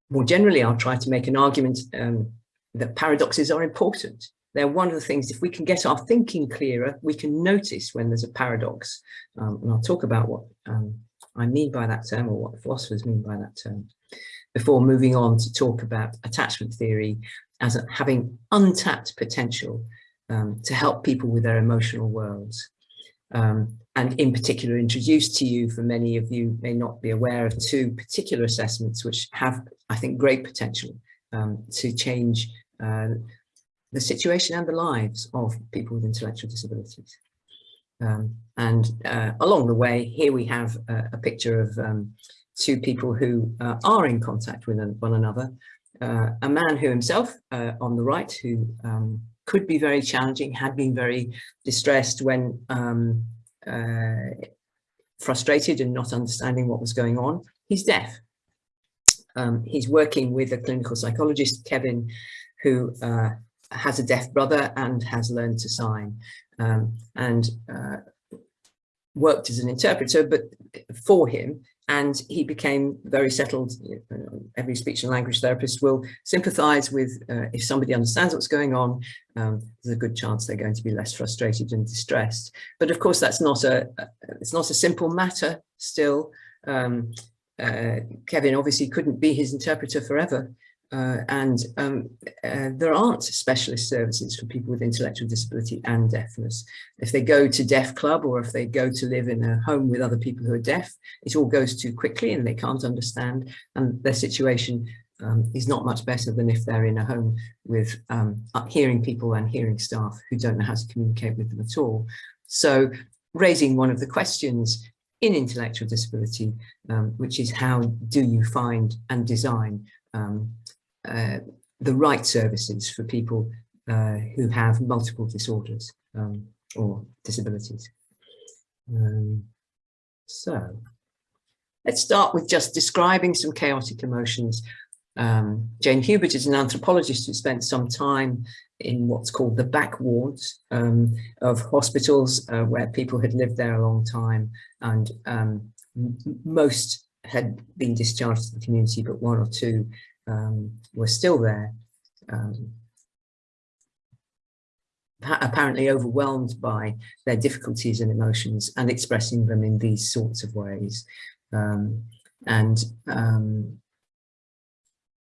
more generally, I'll try to make an argument um, that paradoxes are important. They're one of the things, if we can get our thinking clearer, we can notice when there's a paradox. Um, and I'll talk about what um, I mean by that term or what philosophers mean by that term before moving on to talk about attachment theory as having untapped potential um, to help people with their emotional worlds. Um, and in particular introduced to you, for many of you may not be aware of two particular assessments which have, I think, great potential um, to change uh, the situation and the lives of people with intellectual disabilities. Um, and uh, along the way, here we have a, a picture of um, two people who uh, are in contact with one another. Uh, a man who himself, uh, on the right, who um, could be very challenging, had been very distressed when um, uh, frustrated and not understanding what was going on. He's deaf. Um, he's working with a clinical psychologist, Kevin, who uh, has a deaf brother and has learned to sign um, and uh, worked as an interpreter, but for him, and he became very settled. Every speech and language therapist will sympathize with uh, if somebody understands what's going on, um, there's a good chance they're going to be less frustrated and distressed. But of course, that's not a, it's not a simple matter still. Um, uh, Kevin obviously couldn't be his interpreter forever. Uh, and um, uh, there aren't specialist services for people with intellectual disability and deafness. If they go to Deaf Club or if they go to live in a home with other people who are deaf, it all goes too quickly and they can't understand and their situation um, is not much better than if they're in a home with um, hearing people and hearing staff who don't know how to communicate with them at all. So raising one of the questions in intellectual disability, um, which is how do you find and design um, uh, the right services for people uh, who have multiple disorders um, or disabilities. Um, so let's start with just describing some chaotic emotions. Um, Jane Hubert is an anthropologist who spent some time in what's called the back wards um, of hospitals uh, where people had lived there a long time and um, most had been discharged to the community, but one or two um, were still there, um, apparently overwhelmed by their difficulties and emotions and expressing them in these sorts of ways. Um, and um,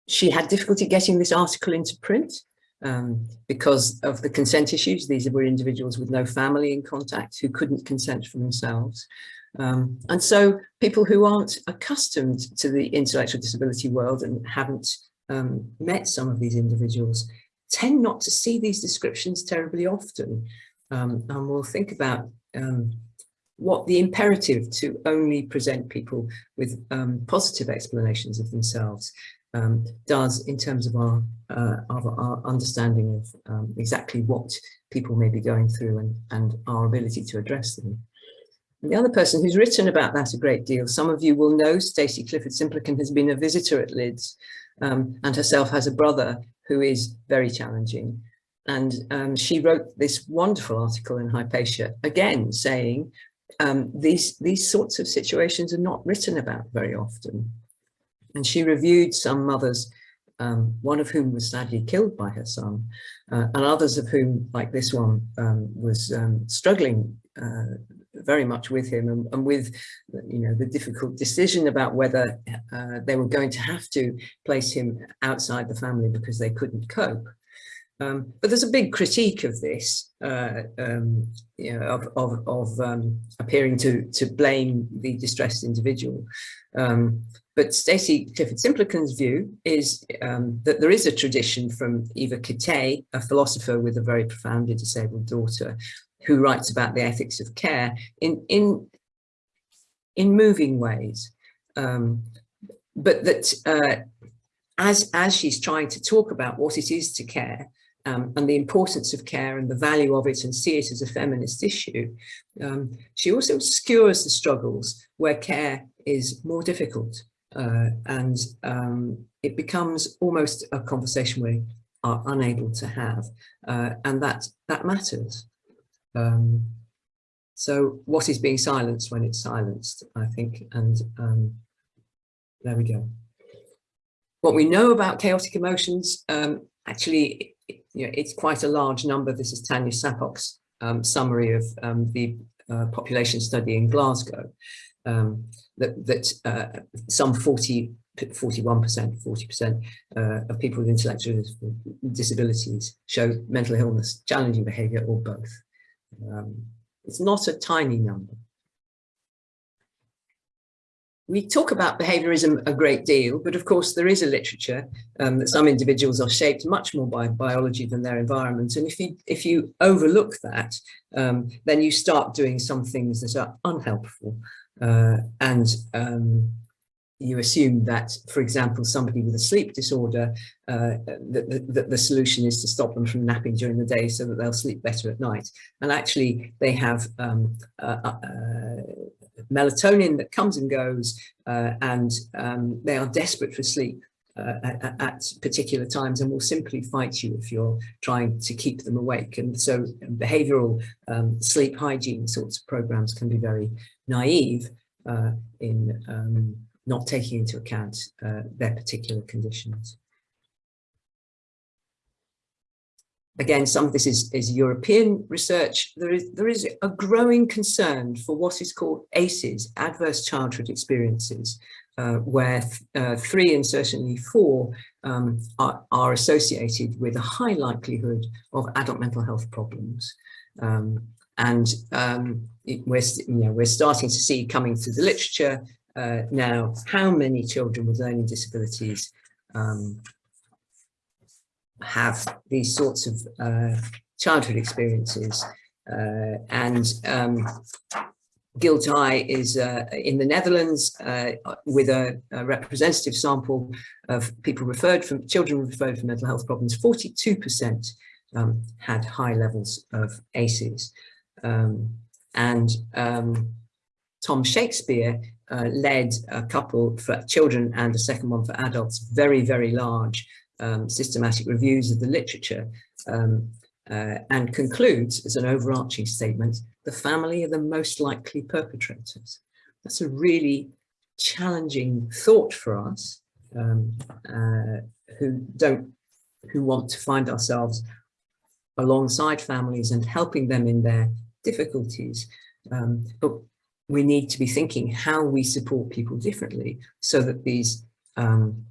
she had difficulty getting this article into print um, because of the consent issues. These were individuals with no family in contact who couldn't consent for themselves. Um, and so people who aren't accustomed to the intellectual disability world and haven't um, met some of these individuals tend not to see these descriptions terribly often. Um, and we'll think about um, what the imperative to only present people with um, positive explanations of themselves um, does in terms of our, uh, of our understanding of exactly what people may be going through and, and our ability to address them. And the other person who's written about that a great deal, some of you will know Stacey Clifford Simplican has been a visitor at Lids um, and herself has a brother who is very challenging. And um, she wrote this wonderful article in Hypatia, again saying um, these, these sorts of situations are not written about very often. And she reviewed some mothers, um, one of whom was sadly killed by her son, uh, and others of whom, like this one, um, was um, struggling uh, very much with him and, and, with you know the difficult decision about whether uh, they were going to have to place him outside the family because they couldn't cope Um, but there's a big critique of this, uh, um, you know, of, of, of um, appearing to, to blame the distressed individual. Um, but Stacey Clifford Simplican's view is um, that there is a tradition from Eva Kittay, a philosopher with a very profoundly disabled daughter, who writes about the ethics of care in, in, in moving ways. Um, but that uh, as, as she's trying to talk about what it is to care, um, and the importance of care and the value of it and see it as a feminist issue, um, she also obscures the struggles where care is more difficult uh, and um, it becomes almost a conversation we are unable to have uh, and that that matters. Um, so what is being silenced when it's silenced, I think, and um, there we go. What we know about chaotic emotions, um, actually you know, it's quite a large number. This is Tanya Sapok's um, summary of um, the uh, population study in Glasgow, um, that, that uh, some 40, 41%, 40% uh, of people with intellectual disabilities show mental illness, challenging behavior, or both. Um, it's not a tiny number we talk about behaviorism a great deal, but of course there is a literature um, that some individuals are shaped much more by biology than their environment. And if you, if you overlook that, um, then you start doing some things that are unhelpful. Uh, and um, you assume that, for example, somebody with a sleep disorder, uh, that, that, the solution is to stop them from napping during the day so that they'll sleep better at night. And actually they have um, uh, uh, melatonin that comes and goes uh, and um, they are desperate for sleep uh, at, at, particular times and will simply fight you if you're trying to keep them awake. And so behavioral um, sleep hygiene sorts of programs can be very naive uh, in um, not taking into account uh, their particular conditions. Again, some of this is, is European research. There is, there is a growing concern for what is called ACEs, adverse childhood experiences, uh, where uh, three and certainly four um, are, are, associated with a high likelihood of adult mental health problems. Um, and um, it, we're, you know, we're starting to see coming through the literature uh, now how many children with learning disabilities um, have these sorts of uh, childhood experiences. Uh, and um, GILTI is uh, in the Netherlands uh, with a, a, representative sample of people referred from children referred for mental health problems. 42% um, had high levels of ACEs. Um, and um, Tom Shakespeare uh, led a couple for children and a second one for adults, very, very large um, systematic reviews of the literature um, uh, and concludes as an overarching statement, the family are the most likely perpetrators. That's a really challenging thought for us um, uh, who don't, who want to find ourselves alongside families and helping them in their difficulties. Um, but we need to be thinking how we support people differently so that these um,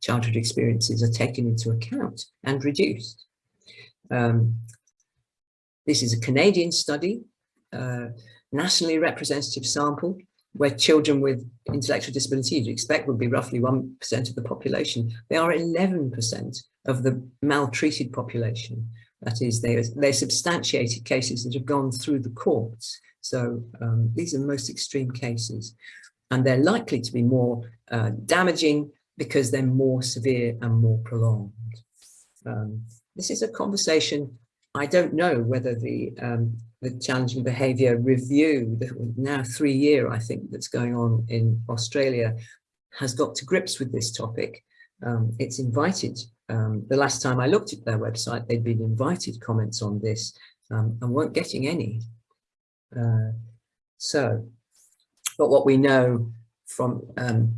childhood experiences are taken into account and reduced. Um, this is a Canadian study, uh, nationally representative sample, where children with intellectual disability you'd expect would be roughly 1% of the population. They are 11% of the maltreated population. That is, they they're substantiated cases that have gone through the courts. So um, these are the most extreme cases. And they're likely to be more uh, damaging because they're more severe and more prolonged. Um, this is a conversation, I don't know whether the, um, the challenging behaviour review, the now three year, I think, that's going on in Australia, has got to grips with this topic. Um, it's invited, um, the last time I looked at their website, they'd been invited comments on this um, and weren't getting any. Uh, so, but what we know from um,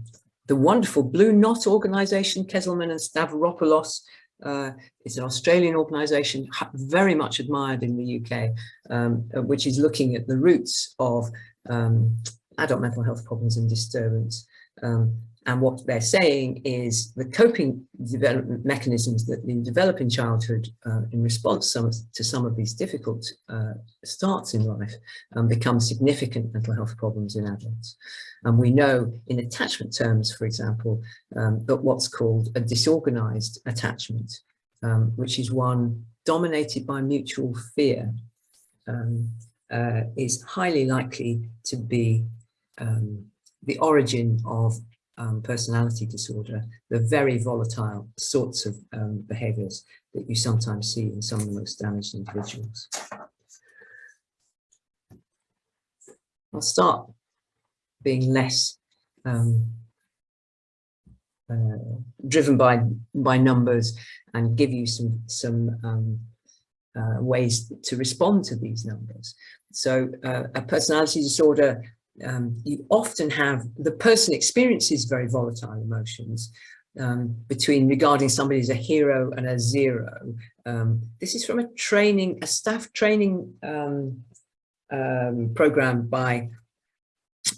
the wonderful Blue Knot organization, Kezelman and Stavropoulos, uh, it's an Australian organization very much admired in the UK, um, uh, which is looking at the roots of um, adult mental health problems and disturbance. And what they're saying is the coping development mechanisms that you develop in childhood uh, in response some, to some of these difficult uh, starts in life um, become significant mental health problems in adults. And we know in attachment terms, for example, um, that what's called a disorganized attachment, um, which is one dominated by mutual fear, um, uh, is highly likely to be um, the origin of um, personality disorder, the very volatile sorts of um, behaviours that you sometimes see in some of the most damaged individuals. I'll start being less um, uh, driven by by numbers and give you some some um, uh, ways to respond to these numbers. So uh, a personality disorder um, you often have the person experiences very volatile emotions um, between regarding somebody as a hero and a zero. Um, this is from a training, a staff training um, um, program by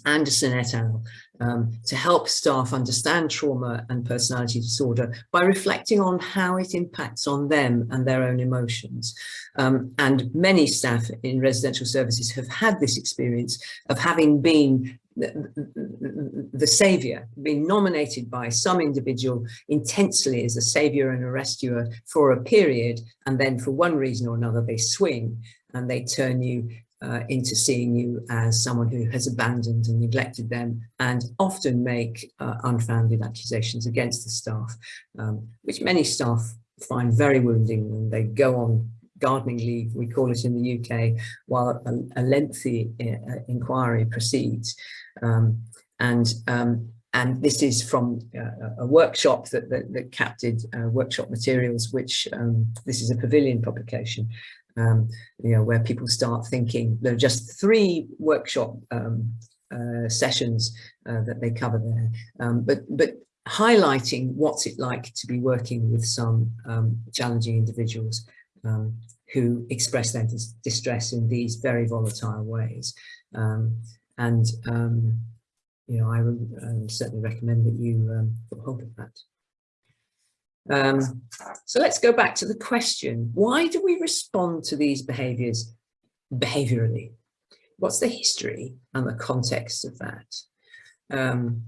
Anderson et al. Um, to help staff understand trauma and personality disorder by reflecting on how it impacts on them and their own emotions. Um, and many staff in residential services have had this experience of having been the, the savior, being nominated by some individual intensely as a savior and a rescuer for a period, and then for one reason or another they swing and they turn you uh, into seeing you as someone who has abandoned and neglected them and often make uh, unfounded accusations against the staff, um, which many staff find very wounding when they go on gardening leave, we call it in the UK, while a, a lengthy uh, inquiry proceeds. Um, and um, and this is from uh, a workshop that, that, that captured uh, workshop materials, which um, this is a pavilion publication, um, you know, where people start thinking there are just three workshop um, uh, sessions uh, that they cover there, um, but but highlighting what's it like to be working with some um, challenging individuals um, who express their dis distress in these very volatile ways, um, and you know, I um, certainly recommend that you um, hold of that. Um, so let's go back to the question, why do we respond to these behaviours behaviourally? What's the history and the context of that? Um,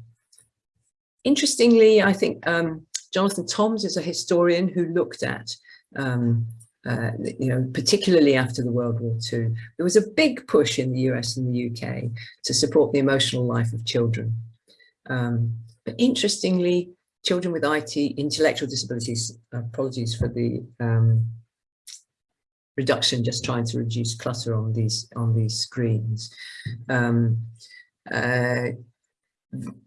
interestingly, I think um, Jonathan Toms is a historian who looked at, um, uh, you know, particularly after the World War II, there was a big push in the US and the UK to support the emotional life of children. Um, but interestingly, children with ID intellectual disabilities, apologies for the um, reduction, just trying to reduce clutter on these on these screens. Um, uh,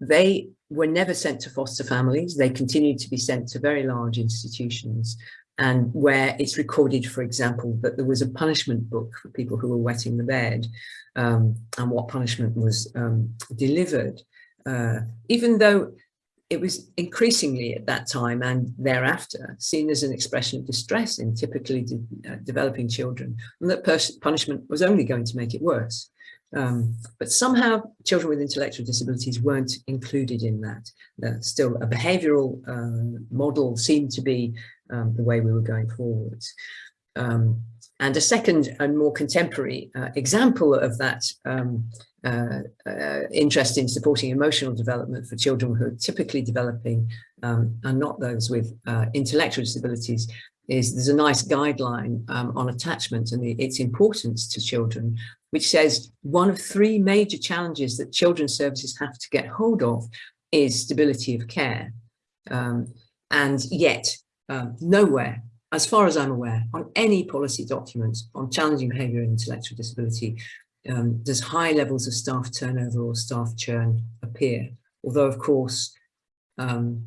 they were never sent to foster families. They continued to be sent to very large institutions and where it's recorded, for example, that there was a punishment book for people who were wetting the bed um, and what punishment was um, delivered. Uh, even though it was increasingly at that time and thereafter seen as an expression of distress in typically de uh, developing children and that punishment was only going to make it worse. Um, but somehow children with intellectual disabilities weren't included in that. Uh, still a behavioural uh, model seemed to be um, the way we were going forwards. Um, and a second and more contemporary uh, example of that um, uh, uh, interest in supporting emotional development for children who are typically developing um, and not those with uh, intellectual disabilities is there's a NICE guideline um, on attachment and the, its importance to children, which says one of three major challenges that children's services have to get hold of is stability of care. Um, and yet, um, nowhere, as far as I'm aware, on any policy document on challenging behaviour and intellectual disability, um, does high levels of staff turnover or staff churn appear? Although, of course, um,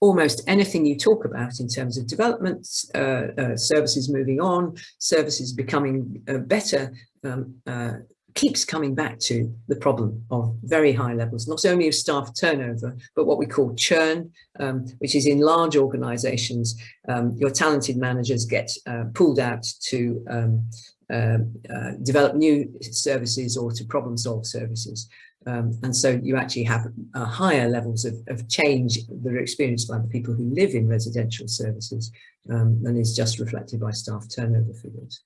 almost anything you talk about in terms of development, uh, uh, services moving on, services becoming uh, better, um, uh, keeps coming back to the problem of very high levels, not only of staff turnover, but what we call churn, um, which is in large organizations, um, your talented managers get uh, pulled out to um, um, uh, develop new services or to problem solve services. Um, and so you actually have uh, higher levels of, of, change that are experienced by the people who live in residential services um, than is just reflected by staff turnover figures.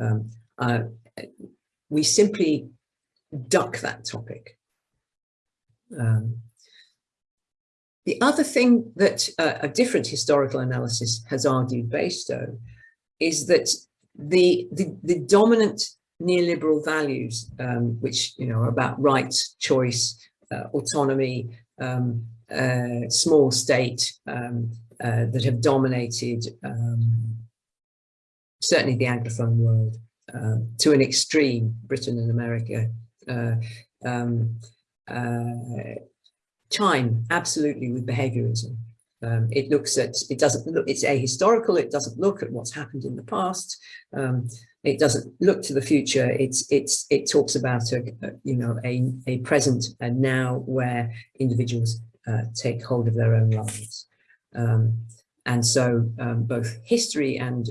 Um, uh, we simply duck that topic. Um, the other thing that uh, a different historical analysis has argued based on is that the, the, the dominant neoliberal values, um, which you know are about rights, choice, uh, autonomy, um, uh, small state um, uh, that have dominated um, certainly the Anglophone world um, to an extreme, Britain and America. Uh, um, uh, time absolutely with behaviorism. Um, it looks at, it doesn't look, it's ahistorical, it doesn't look at what's happened in the past. Um, it doesn't look to the future. It's, it's, it talks about, a, a you know, a, a present and now where individuals uh, take hold of their own lives. Um, and so um, both history and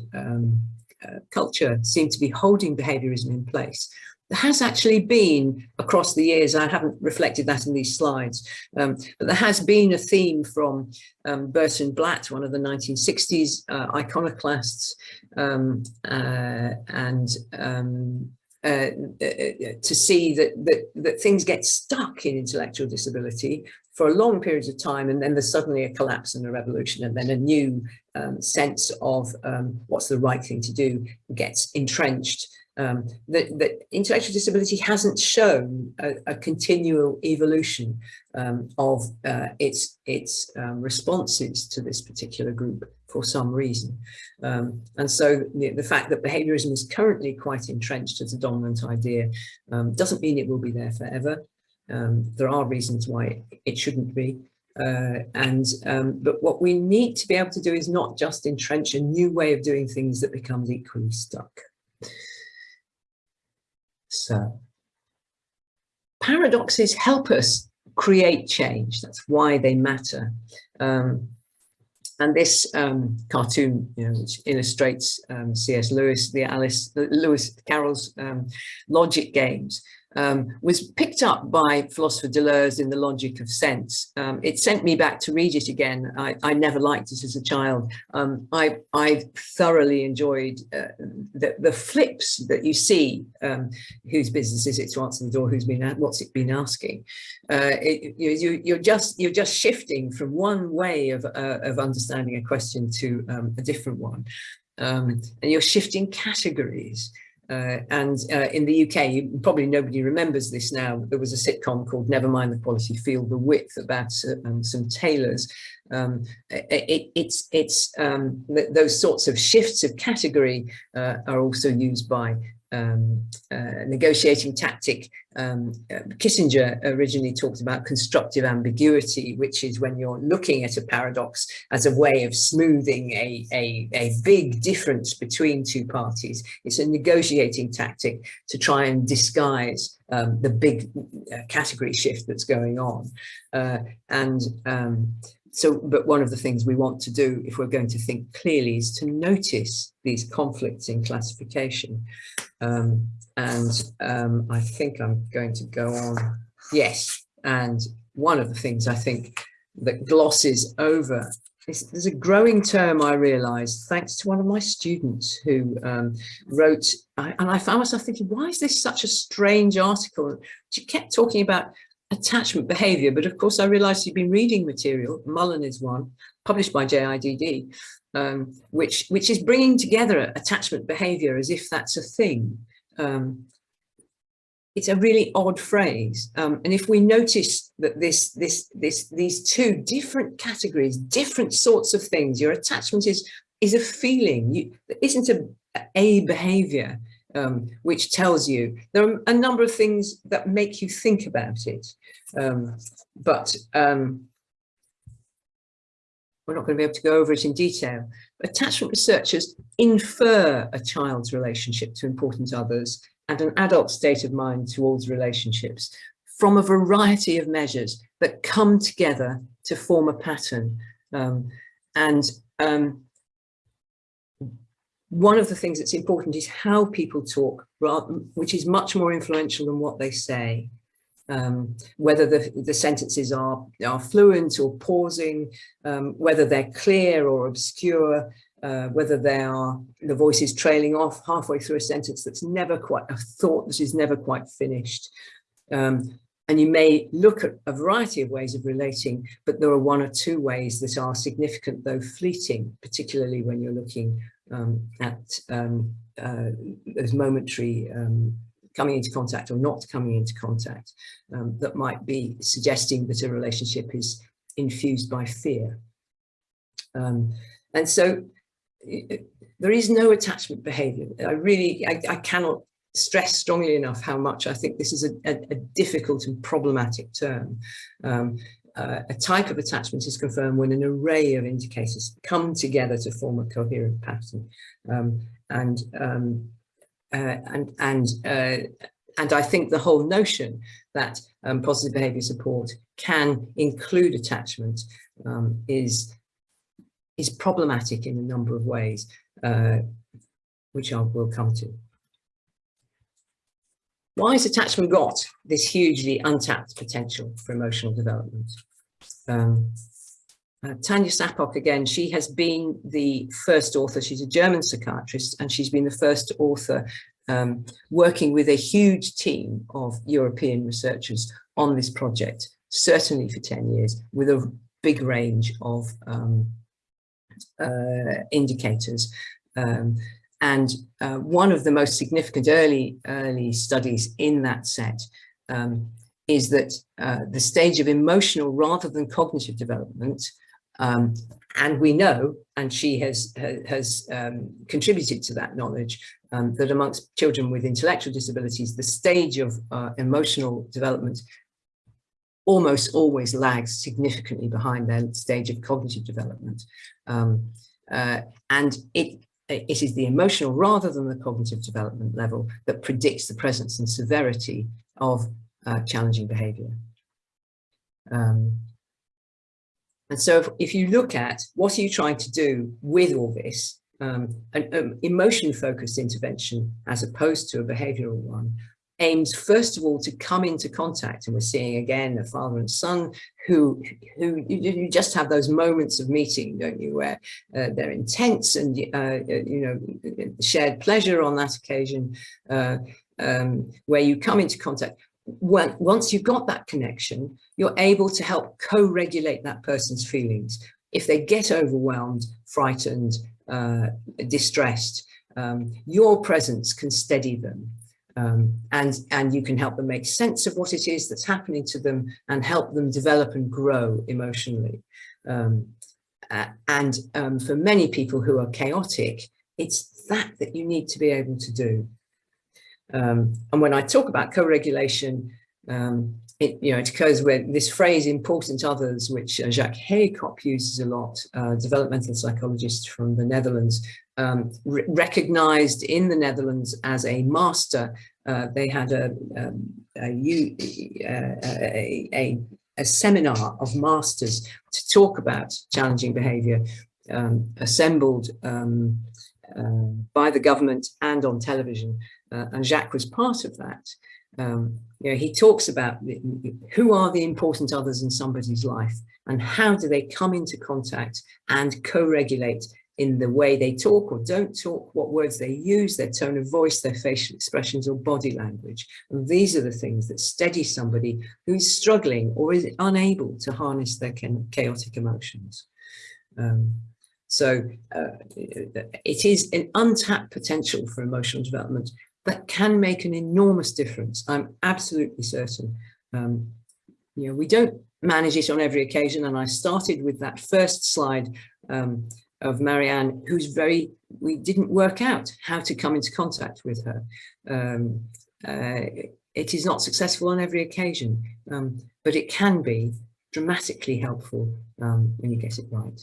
uh, culture seem to be holding behaviorism in place. There has actually been across the years, I haven't reflected that in these slides, um, but there has been a theme from um, Burton Blatt, one of the 1960s uh, iconoclasts, um, uh, and um, uh, uh, uh, to see that, that, that things get stuck in intellectual disability for a long periods of time and then there's suddenly a collapse and a revolution and then a new um, sense of um, what's the right thing to do gets entrenched. Um, that, that, intellectual disability hasn't shown a, a continual evolution um, of uh, its, its um, responses to this particular group for some reason. Um, and so the, the, fact that behaviorism is currently quite entrenched as a dominant idea um, doesn't mean it will be there forever. Um, there are reasons why it shouldn't be. Uh, and but what we need to be able to do is not just entrench a new way of doing things that becomes equally stuck. So paradoxes help us create change. That's why they matter. Um, and this um, cartoon, you know, which illustrates um, C.S. Lewis, the Alice Lewis Carroll's um, logic games, um, was picked up by philosopher Deleuze in The Logic of Sense. Um, it sent me back to read it again. I, I never liked it as a child. Um, I, I, thoroughly enjoyed uh, the, the, flips that you see, um, whose business is it to answer the door, who's been, what's it been asking. Uh, it, you, you're, just, you're just shifting from one way of, uh, of understanding a question to um, a different one. Um, and you're shifting categories. Uh, and uh, in the UK, probably nobody remembers this now, there was a sitcom called Never Mind the Quality, Feel the Width about uh, um, some tailors. Um, it, it's it's um, th those sorts of shifts of category uh, are also used by um, uh, negotiating tactic, um, uh, Kissinger originally talked about constructive ambiguity, which is when you're looking at a paradox as a way of smoothing a, a, a big difference between two parties. It's a negotiating tactic to try and disguise um, the big uh, category shift that's going on. Uh, and um, so, but one of the things we want to do if we're going to think clearly is to notice these conflicts in classification. Um, and um, I think I'm going to go on. Yes, and one of the things I think that glosses over is there's a growing term I realized thanks to one of my students who um, wrote, I, and I found myself thinking, why is this such a strange article? She kept talking about attachment behavior, but of course I realized you've been reading material, Mullen is one, published by JIDD, um, which, which is bringing together attachment behavior as if that's a thing. Um, it's a really odd phrase. Um, and if we notice that this, this, this, these two different categories, different sorts of things, your attachment is, is a feeling, you, isn't a, a behavior um, which tells you there are a number of things that make you think about it. Um, but um, we're not going to be able to go over it in detail. Attachment researchers infer a child's relationship to important others and an adult state of mind towards relationships from a variety of measures that come together to form a pattern. Um, and um, one of the things that's important is how people talk, which is much more influential than what they say. um, whether the, the sentences are, are fluent or pausing, um, whether they're clear or obscure, uh, whether they are the voice is trailing off halfway through a sentence that's never quite a thought that is never quite finished. Um, and you may look at a variety of ways of relating, but there are one or two ways that are significant, though fleeting, particularly when you're looking um, at um, uh, those momentary um, coming into contact or not coming into contact um, that might be suggesting that a relationship is infused by fear. Um, and so there is no attachment behavior. I really, I, I, cannot stress strongly enough how much I think this is a, a, a difficult and problematic term. Um, uh, a type of attachment is confirmed when an array of indicators come together to form a coherent pattern. Um, and um, uh, and and uh, and I think the whole notion that um, positive behaviour support can include attachment um, is is problematic in a number of ways, uh, which I will come to. Why has attachment got this hugely untapped potential for emotional development? Um, uh, Tanja Sappok, again, she has been the first author, she's a German psychiatrist, and she's been the first author um, working with a huge team of European researchers on this project, certainly for 10 years, with a big range of um, uh, indicators. Um, and uh, one of the most significant early, early studies in that set um, is that uh, the stage of emotional rather than cognitive development um, and we know, and she has has um, contributed to that knowledge, um, that amongst children with intellectual disabilities, the stage of uh, emotional development almost always lags significantly behind their stage of cognitive development. Um, uh, and it, it is the emotional rather than the cognitive development level that predicts the presence and severity of uh, challenging behavior. Um, and so if, if, you look at what are you trying to do with all this, um, an um, emotion focused intervention as opposed to a behavioral one aims first of all to come into contact and we're seeing again a father and son who who you, you just have those moments of meeting don't you where uh, they're intense and uh, you know shared pleasure on that occasion uh, um, where you come into contact when, once you've got that connection, you're able to help co-regulate that person's feelings. If they get overwhelmed, frightened, uh, distressed, um, your presence can steady them. Um, and, and you can help them make sense of what it is that's happening to them and help them develop and grow emotionally. Um, uh, and um, for many people who are chaotic, it's that that you need to be able to do. Um, and when I talk about co-regulation, um, it, you know, it occurs with this phrase important others, which uh, Jacques Heijkoop uses a lot, uh, developmental psychologist from the Netherlands, um, recognized in the Netherlands as a master. Uh, they had a, um, a, a, a, a, seminar of masters to talk about challenging behavior, um, assembled um, uh, by the government and on television uh, and Jacques was part of that. Um, you know, he talks about who are the important others in somebody's life and how do they come into contact and co-regulate in the way they talk or don't talk, what words they use, their tone of voice, their facial expressions or body language. And these are the things that steady somebody who's struggling or is unable to harness their chaotic emotions. Um, so uh, it is an untapped potential for emotional development that can make an enormous difference. I'm absolutely certain. Um, you know, we don't manage it on every occasion. And I started with that first slide um, of Marianne, who's very, we didn't work out how to come into contact with her. Um, uh, it is not successful on every occasion, um, but it can be dramatically helpful um, when you get it right.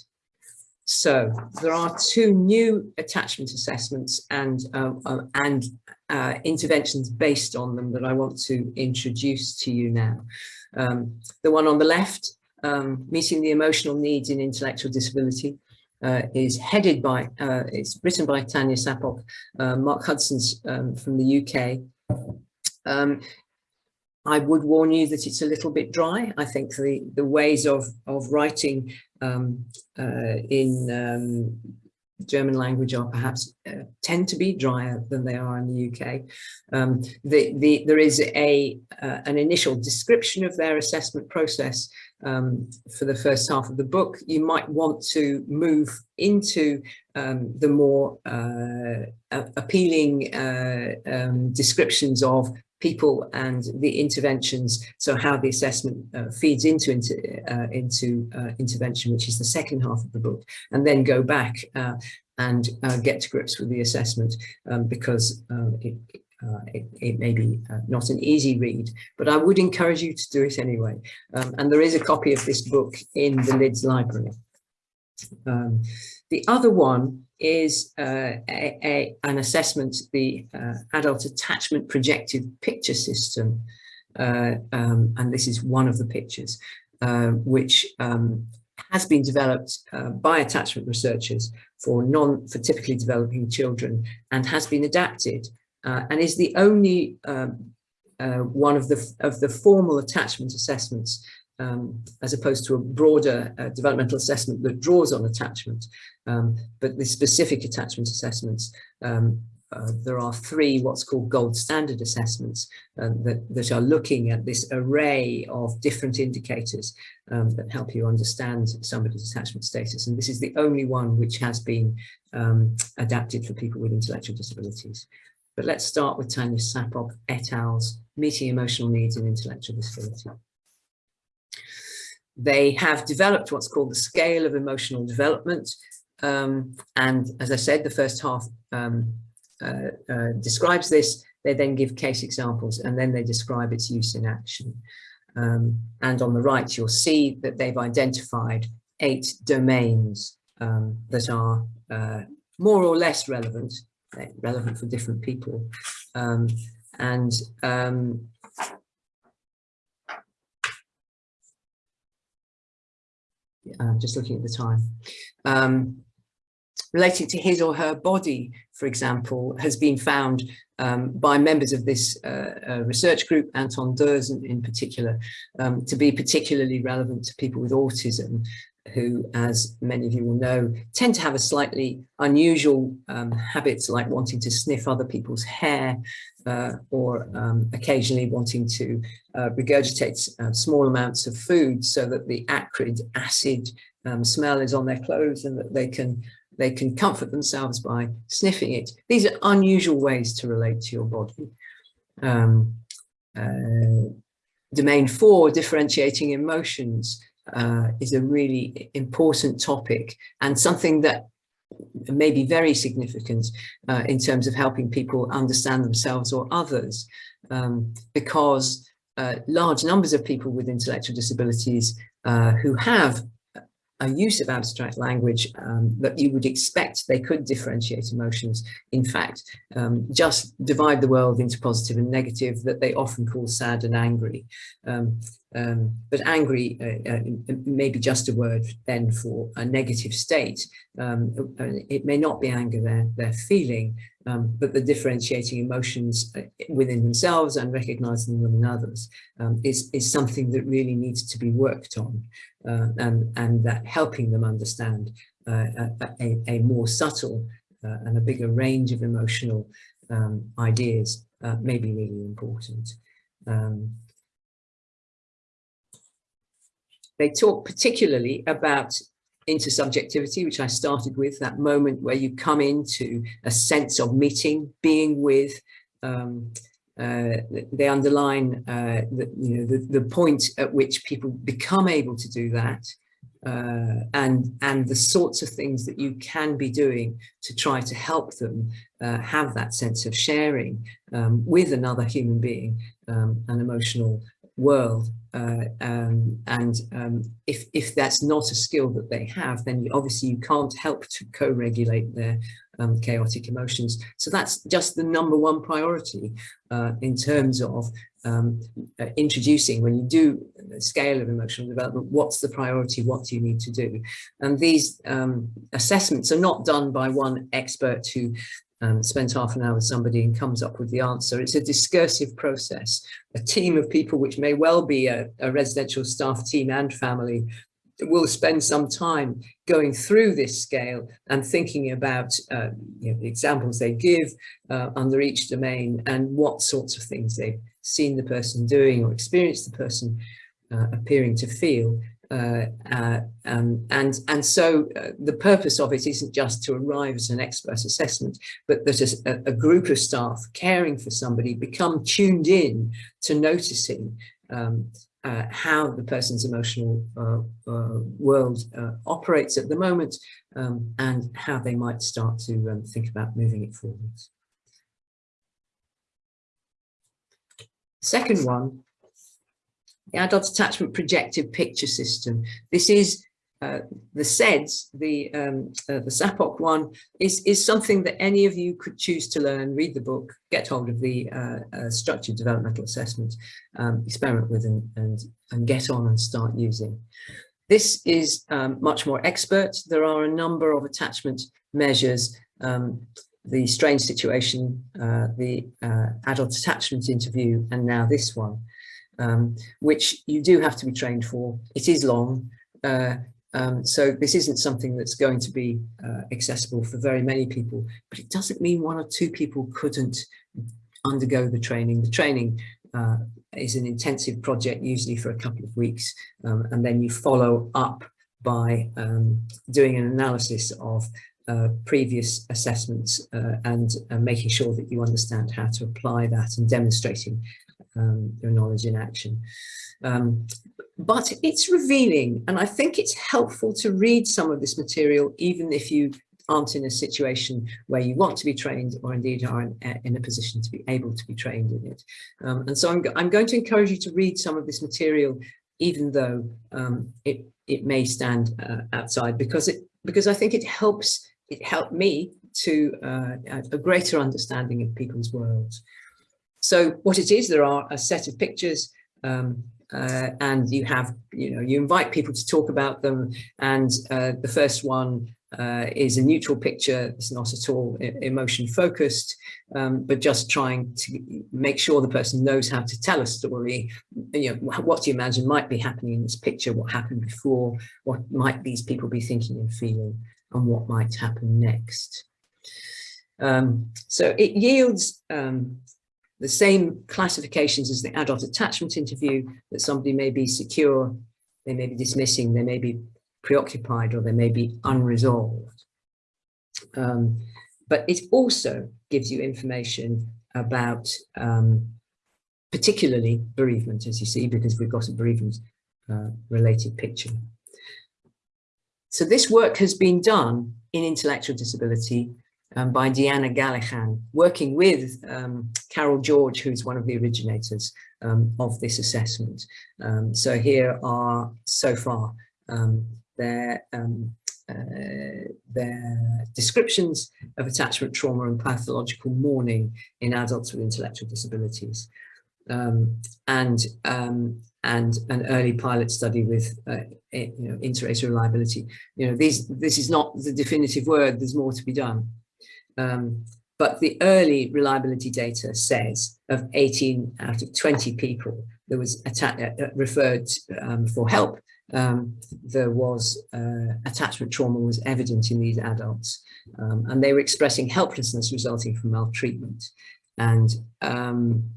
So there are two new attachment assessments and, uh, and uh, interventions based on them that I want to introduce to you now. Um, the one on the left, um, meeting the emotional needs in intellectual disability, uh, is headed by, uh, it's written by Tanja Sappok, uh, Mark Hudson's um, from the UK. I would warn you that it's a little bit dry. I think the, the ways of, of writing um, uh, in um, German language are perhaps uh, tend to be drier than they are in the UK. Um, the, the, there is a uh, an initial description of their assessment process um, for the first half of the book. You might want to move into um, the more uh, appealing uh, um, descriptions of people and the interventions. So how the assessment uh, feeds into into, uh, into uh, intervention which is the second half of the book and then go back uh, and uh, get to grips with the assessment um, because um, it, uh, it, it, may be not an easy read but I would encourage you to do it anyway. Um, and there is a copy of this book in the Lids library um, the other one is uh, a, a, an assessment, the uh, adult attachment projective picture system. Uh, um, and this is one of the pictures, uh, which um, has been developed uh, by attachment researchers for non for typically developing children and has been adapted uh, and is the only um, one of the of the formal attachment assessments um, as opposed to a broader uh, developmental assessment that draws on attachment. Um, but the specific attachment assessments, um, uh, there are three what's called gold standard assessments uh, that, that are looking at this array of different indicators um, that help you understand somebody's attachment status. And this is the only one which has been um, adapted for people with intellectual disabilities. But let's start with Tanja Sappok et al.'s Meeting Emotional Needs in Intellectual Disability. They have developed what's called the scale of emotional development. Um, and as I said, the first half um, uh, uh, describes this. They then give case examples and then they describe its use in action. Um, and on the right, you'll see that they've identified eight domains um, that are uh, more or less relevant, relevant for different people. Um, and um, uh, just looking at the time. Um, related to his or her body, for example, has been found um, by members of this uh, uh, research group, Anton Došen in particular, um, to be particularly relevant to people with autism who, as many of you will know, tend to have a slightly unusual um, habits like wanting to sniff other people's hair uh, or um, occasionally wanting to uh, regurgitate uh, small amounts of food so that the acrid acid um, smell is on their clothes and that they can they can comfort themselves by sniffing it. These are unusual ways to relate to your body. Um, uh, domain four, differentiating emotions, uh, is a really important topic and something that may be very significant uh, in terms of helping people understand themselves or others um, because uh, large numbers of people with intellectual disabilities uh, who have a use of abstract language um, that you would expect they could differentiate emotions, in fact, um, just divide the world into positive and negative that they often call sad and angry. Um, um but angry uh, uh, may be just a word then for a negative state. Um, uh, it may not be anger they're, they're feeling, um, but the differentiating emotions uh, within themselves and recognizing them in others is, is something that really needs to be worked on uh, and, and that helping them understand uh, a, a, more subtle and a bigger range of emotional um, ideas may be really important. Um, they talk particularly about intersubjectivity, which I started with, that moment where you come into a sense of meeting, being with, um, uh, they underline uh, the, you know, the, the point at which people become able to do that uh, and and the sorts of things that you can be doing to try to help them uh, have that sense of sharing um, with another human being um, an emotional world uh, um, and um, if if that's not a skill that they have then you, obviously you can't help to co-regulate their um, chaotic emotions. So that's just the number one priority uh, in terms of um, uh, introducing when you do the scale of emotional development, what's the priority, what do you need to do? And these um, assessments are not done by one expert who and spends half an hour with somebody and comes up with the answer. It's a discursive process. A team of people, which may well be a, a residential staff team and family, will spend some time going through this scale and thinking about uh, you know, the examples they give uh, under each domain and what sorts of things they've seen the person doing or experienced the person uh, appearing to feel. Uh, uh, um, and and so uh, the purpose of it isn't just to arrive at an expert assessment, but that a, a, group of staff caring for somebody become tuned in to noticing um, uh, how the person's emotional uh, world operates at the moment um, and how they might start to um, think about moving it forwards. Second one the adult attachment projective picture system. This is uh, the SEDS, the um, uh, the Sappok one, is is something that any of you could choose to learn, read the book, get hold of the uh, uh structured developmental assessment, um, experiment with and, and, and get on and start using. This is um, much more expert. There are a number of attachment measures, um, the strange situation, uh, the uh, adult attachment interview, and now this one um, which you do have to be trained for. It is long, uh, um, so this isn't something that's going to be uh, accessible for very many people, but it doesn't mean one or two people couldn't undergo the training. The training uh, is an intensive project, usually for a couple of weeks, um, and then you follow up by um, doing an analysis of uh, previous assessments uh, and uh, making sure that you understand how to apply that and demonstrating um, your knowledge in action. Um, but it's revealing and I think it's helpful to read some of this material even if you aren't in a situation where you want to be trained or indeed are in, in a position to be able to be trained in it. Um, and so I'm, I'm, going to encourage you to read some of this material even though um, it, it may stand uh, outside because it because I think it helps it helped me to uh, a greater understanding of people's worlds. So what it is, there are a set of pictures um, uh, and you have, you know, you invite people to talk about them. And uh, the first one uh, is a neutral picture. It's not at all emotion focused, um, but just trying to make sure the person knows how to tell a story. You know, what do you imagine might be happening in this picture? What happened before? What might these people be thinking and feeling? And what might happen next? Um, so it yields um, the same classifications as the adult attachment interview that somebody may be secure, they may be dismissing, they may be preoccupied, or they may be unresolved. Um, but it also gives you information about um, particularly bereavement, as you see, because we've got a bereavement uh, related picture. So this work has been done in intellectual disability um, by Deanna Gallichan, working with um, Carol George, who's one of the originators um, of this assessment. Um, so here are so far um, their, um, uh, their descriptions of attachment trauma and pathological mourning in adults with intellectual disabilities. and and an early pilot study with uh, you know, inter-rater reliability. You know, these, this is not the definitive word, there's more to be done. Um, but the early reliability data says of 18 out of 20 people that was uh, uh, referred um, for help, um, there was uh, attachment trauma was evident in these adults. Um, and they were expressing helplessness resulting from maltreatment. And um,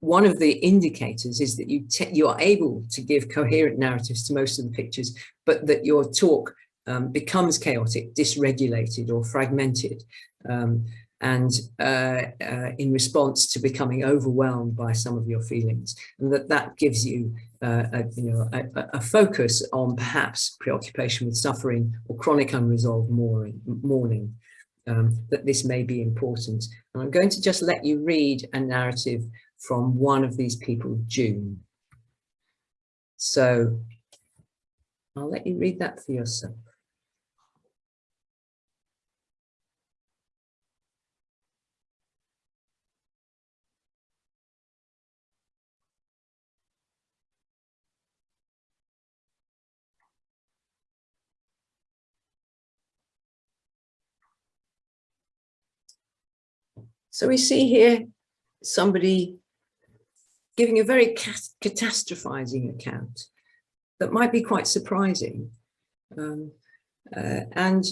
one of the indicators is that you, you are able to give coherent narratives to most of the pictures, but that your talk um, becomes chaotic, dysregulated or fragmented. Um, and uh, uh, in response to becoming overwhelmed by some of your feelings. And that that gives you uh, a, you know a, a, focus on perhaps preoccupation with suffering or chronic unresolved mourning, mourning um, that this may be important. And I'm going to just let you read a narrative from one of these people June. So I'll let you read that for yourself So we see here somebody giving a very catastrophizing account that might be quite surprising. Um, uh, and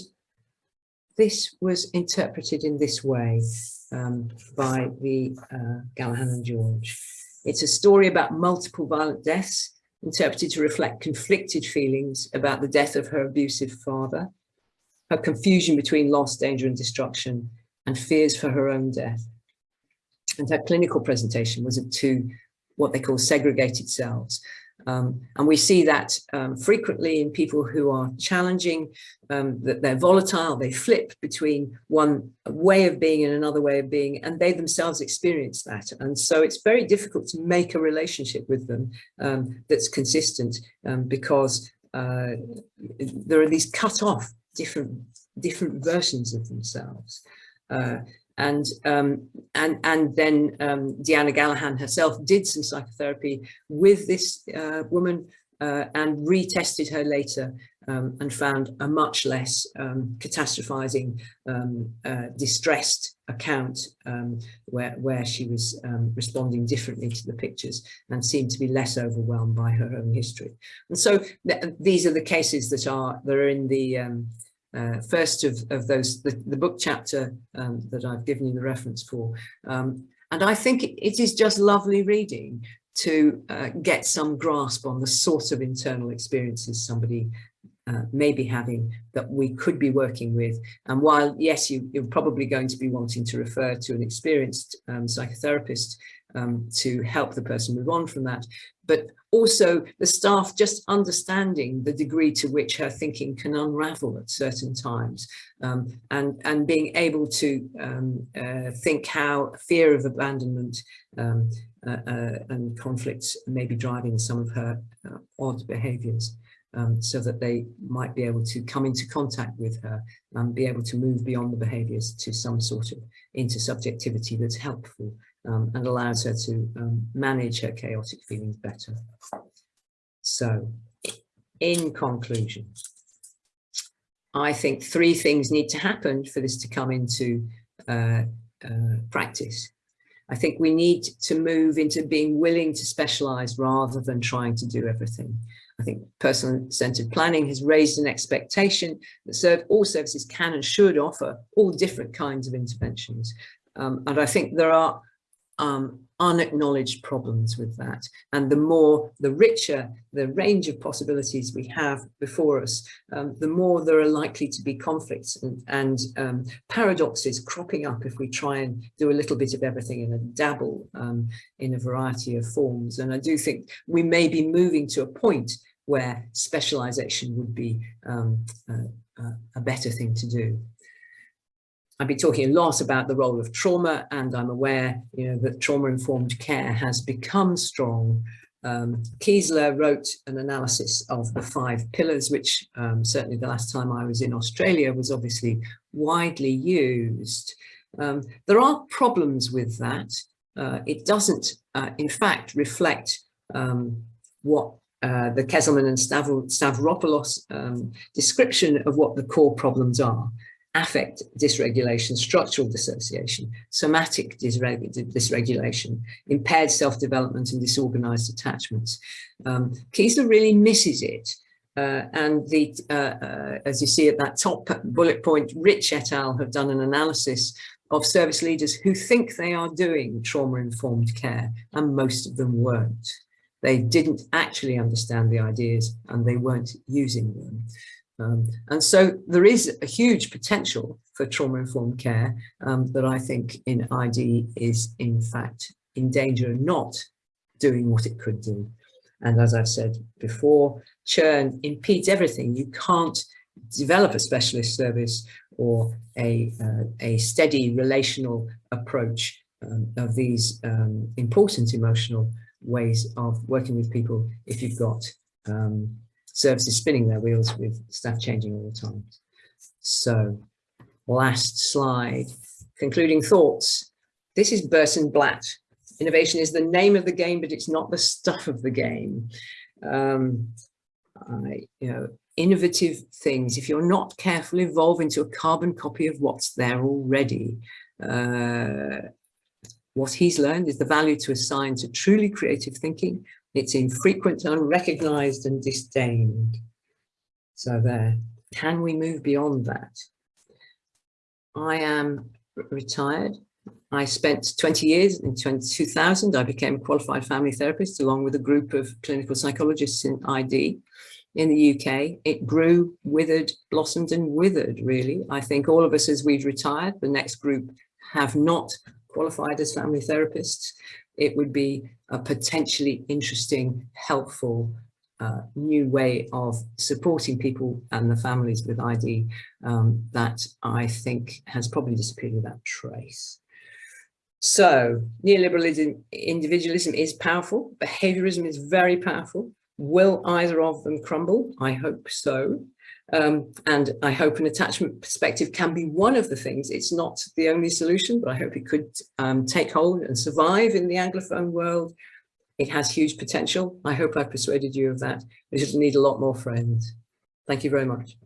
this was interpreted in this way um, by the uh, and George. It's a story about multiple violent deaths interpreted to reflect conflicted feelings about the death of her abusive father, her confusion between loss, danger and destruction, and fears for her own death. And her clinical presentation was of two what they call segregated selves, um, and we see that um, frequently in people who are challenging, um, that they're volatile, they flip between one way of being and another way of being, and they themselves experience that. And so it's very difficult to make a relationship with them um, that's consistent um, because uh, there are these cut off different, different versions of themselves. Uh, and um, and and then um, Deanna Gallichan herself did some psychotherapy with this uh, woman uh, and retested her later um, and found a much less um, catastrophizing, um, uh, distressed account um, where where she was responding differently to the pictures and seemed to be less overwhelmed by her own history. And so th these are the cases that are that are in the uh, first of, of those, the, the book chapter um, that I've given you the reference for. Um, and I think it is just lovely reading to uh, get some grasp on the sort of internal experiences somebody uh, may be having that we could be working with. And while, yes, you, are probably going to be wanting to refer to an experienced um, psychotherapist um, to help the person move on from that, but also the staff just understanding the degree to which her thinking can unravel at certain times um, and, and being able to um, uh, think how fear of abandonment um, uh, uh, and conflicts may be driving some of her uh, odd behaviours. Um, so that they might be able to come into contact with her and be able to move beyond the behaviours to some sort of intersubjectivity that's helpful um, and allows her to um, manage her chaotic feelings better. So, in conclusion, I think three things need to happen for this to come into uh, uh, practice. I think we need to move into being willing to specialize rather than trying to do everything. I think person-centered planning has raised an expectation that serve, all services can and should offer all different kinds of interventions. Um, and I think there are um, unacknowledged problems with that. And the more, the richer the range of possibilities we have before us, um, the more there are likely to be conflicts and, and um, paradoxes cropping up if we try and do a little bit of everything and dabble um, in a variety of forms. And I do think we may be moving to a point where specialization would be um, a, a better thing to do. I've been talking a lot about the role of trauma and I'm aware you know, that trauma-informed care has become strong. Um, Keesler wrote an analysis of the five pillars, which um, certainly the last time I was in Australia was obviously widely used. Um, there are problems with that. Uh, it doesn't, uh, in fact, reflect um, what uh, the Kezelman and Stavropoulos um, description of what the core problems are affect dysregulation, structural dissociation, somatic dysregulation, impaired self-development and disorganized attachments. Um, Keesler really misses it. Uh, and the, uh, uh, as you see at that top bullet point, Rich et al. have done an analysis of service leaders who think they are doing trauma-informed care, and most of them weren't. They didn't actually understand the ideas and they weren't using them. Um, and so there is a huge potential for trauma-informed care um, that I think in ID is in fact in danger of not doing what it could do. And as I've said before, churn impedes everything. You can't develop a specialist service or a, uh, a steady relational approach um, of these um, important emotional ways of working with people if you've got um, services spinning their wheels with staff changing all the time. So last slide, concluding thoughts. This is Burton Blatt. Innovation is the name of the game, but it's not the stuff of the game. Um, I, you know, innovative things, if you're not careful, evolve into a carbon copy of what's there already. uh, what he's learned is the value to assign to truly creative thinking. It's infrequent, unrecognized and disdained. So there, can we move beyond that? I am retired. I spent 20 years in 2000. I became a qualified family therapist along with a group of clinical psychologists in ID in the UK. It grew, withered, blossomed and withered, really. I think all of us as we've retired, the next group have not qualified as family therapists. It would be a potentially interesting, helpful uh, new way of supporting people and the families with ID um, that I think has probably disappeared without trace. So neoliberalism, individualism is powerful, behaviorism is very powerful. Will either of them crumble? I hope so. Um, and I hope an attachment perspective can be one of the things. It's not the only solution, but I hope it could um, take hold and survive in the Anglophone world. It has huge potential. I hope I've persuaded you of that. We just need a lot more friends. Thank you very much.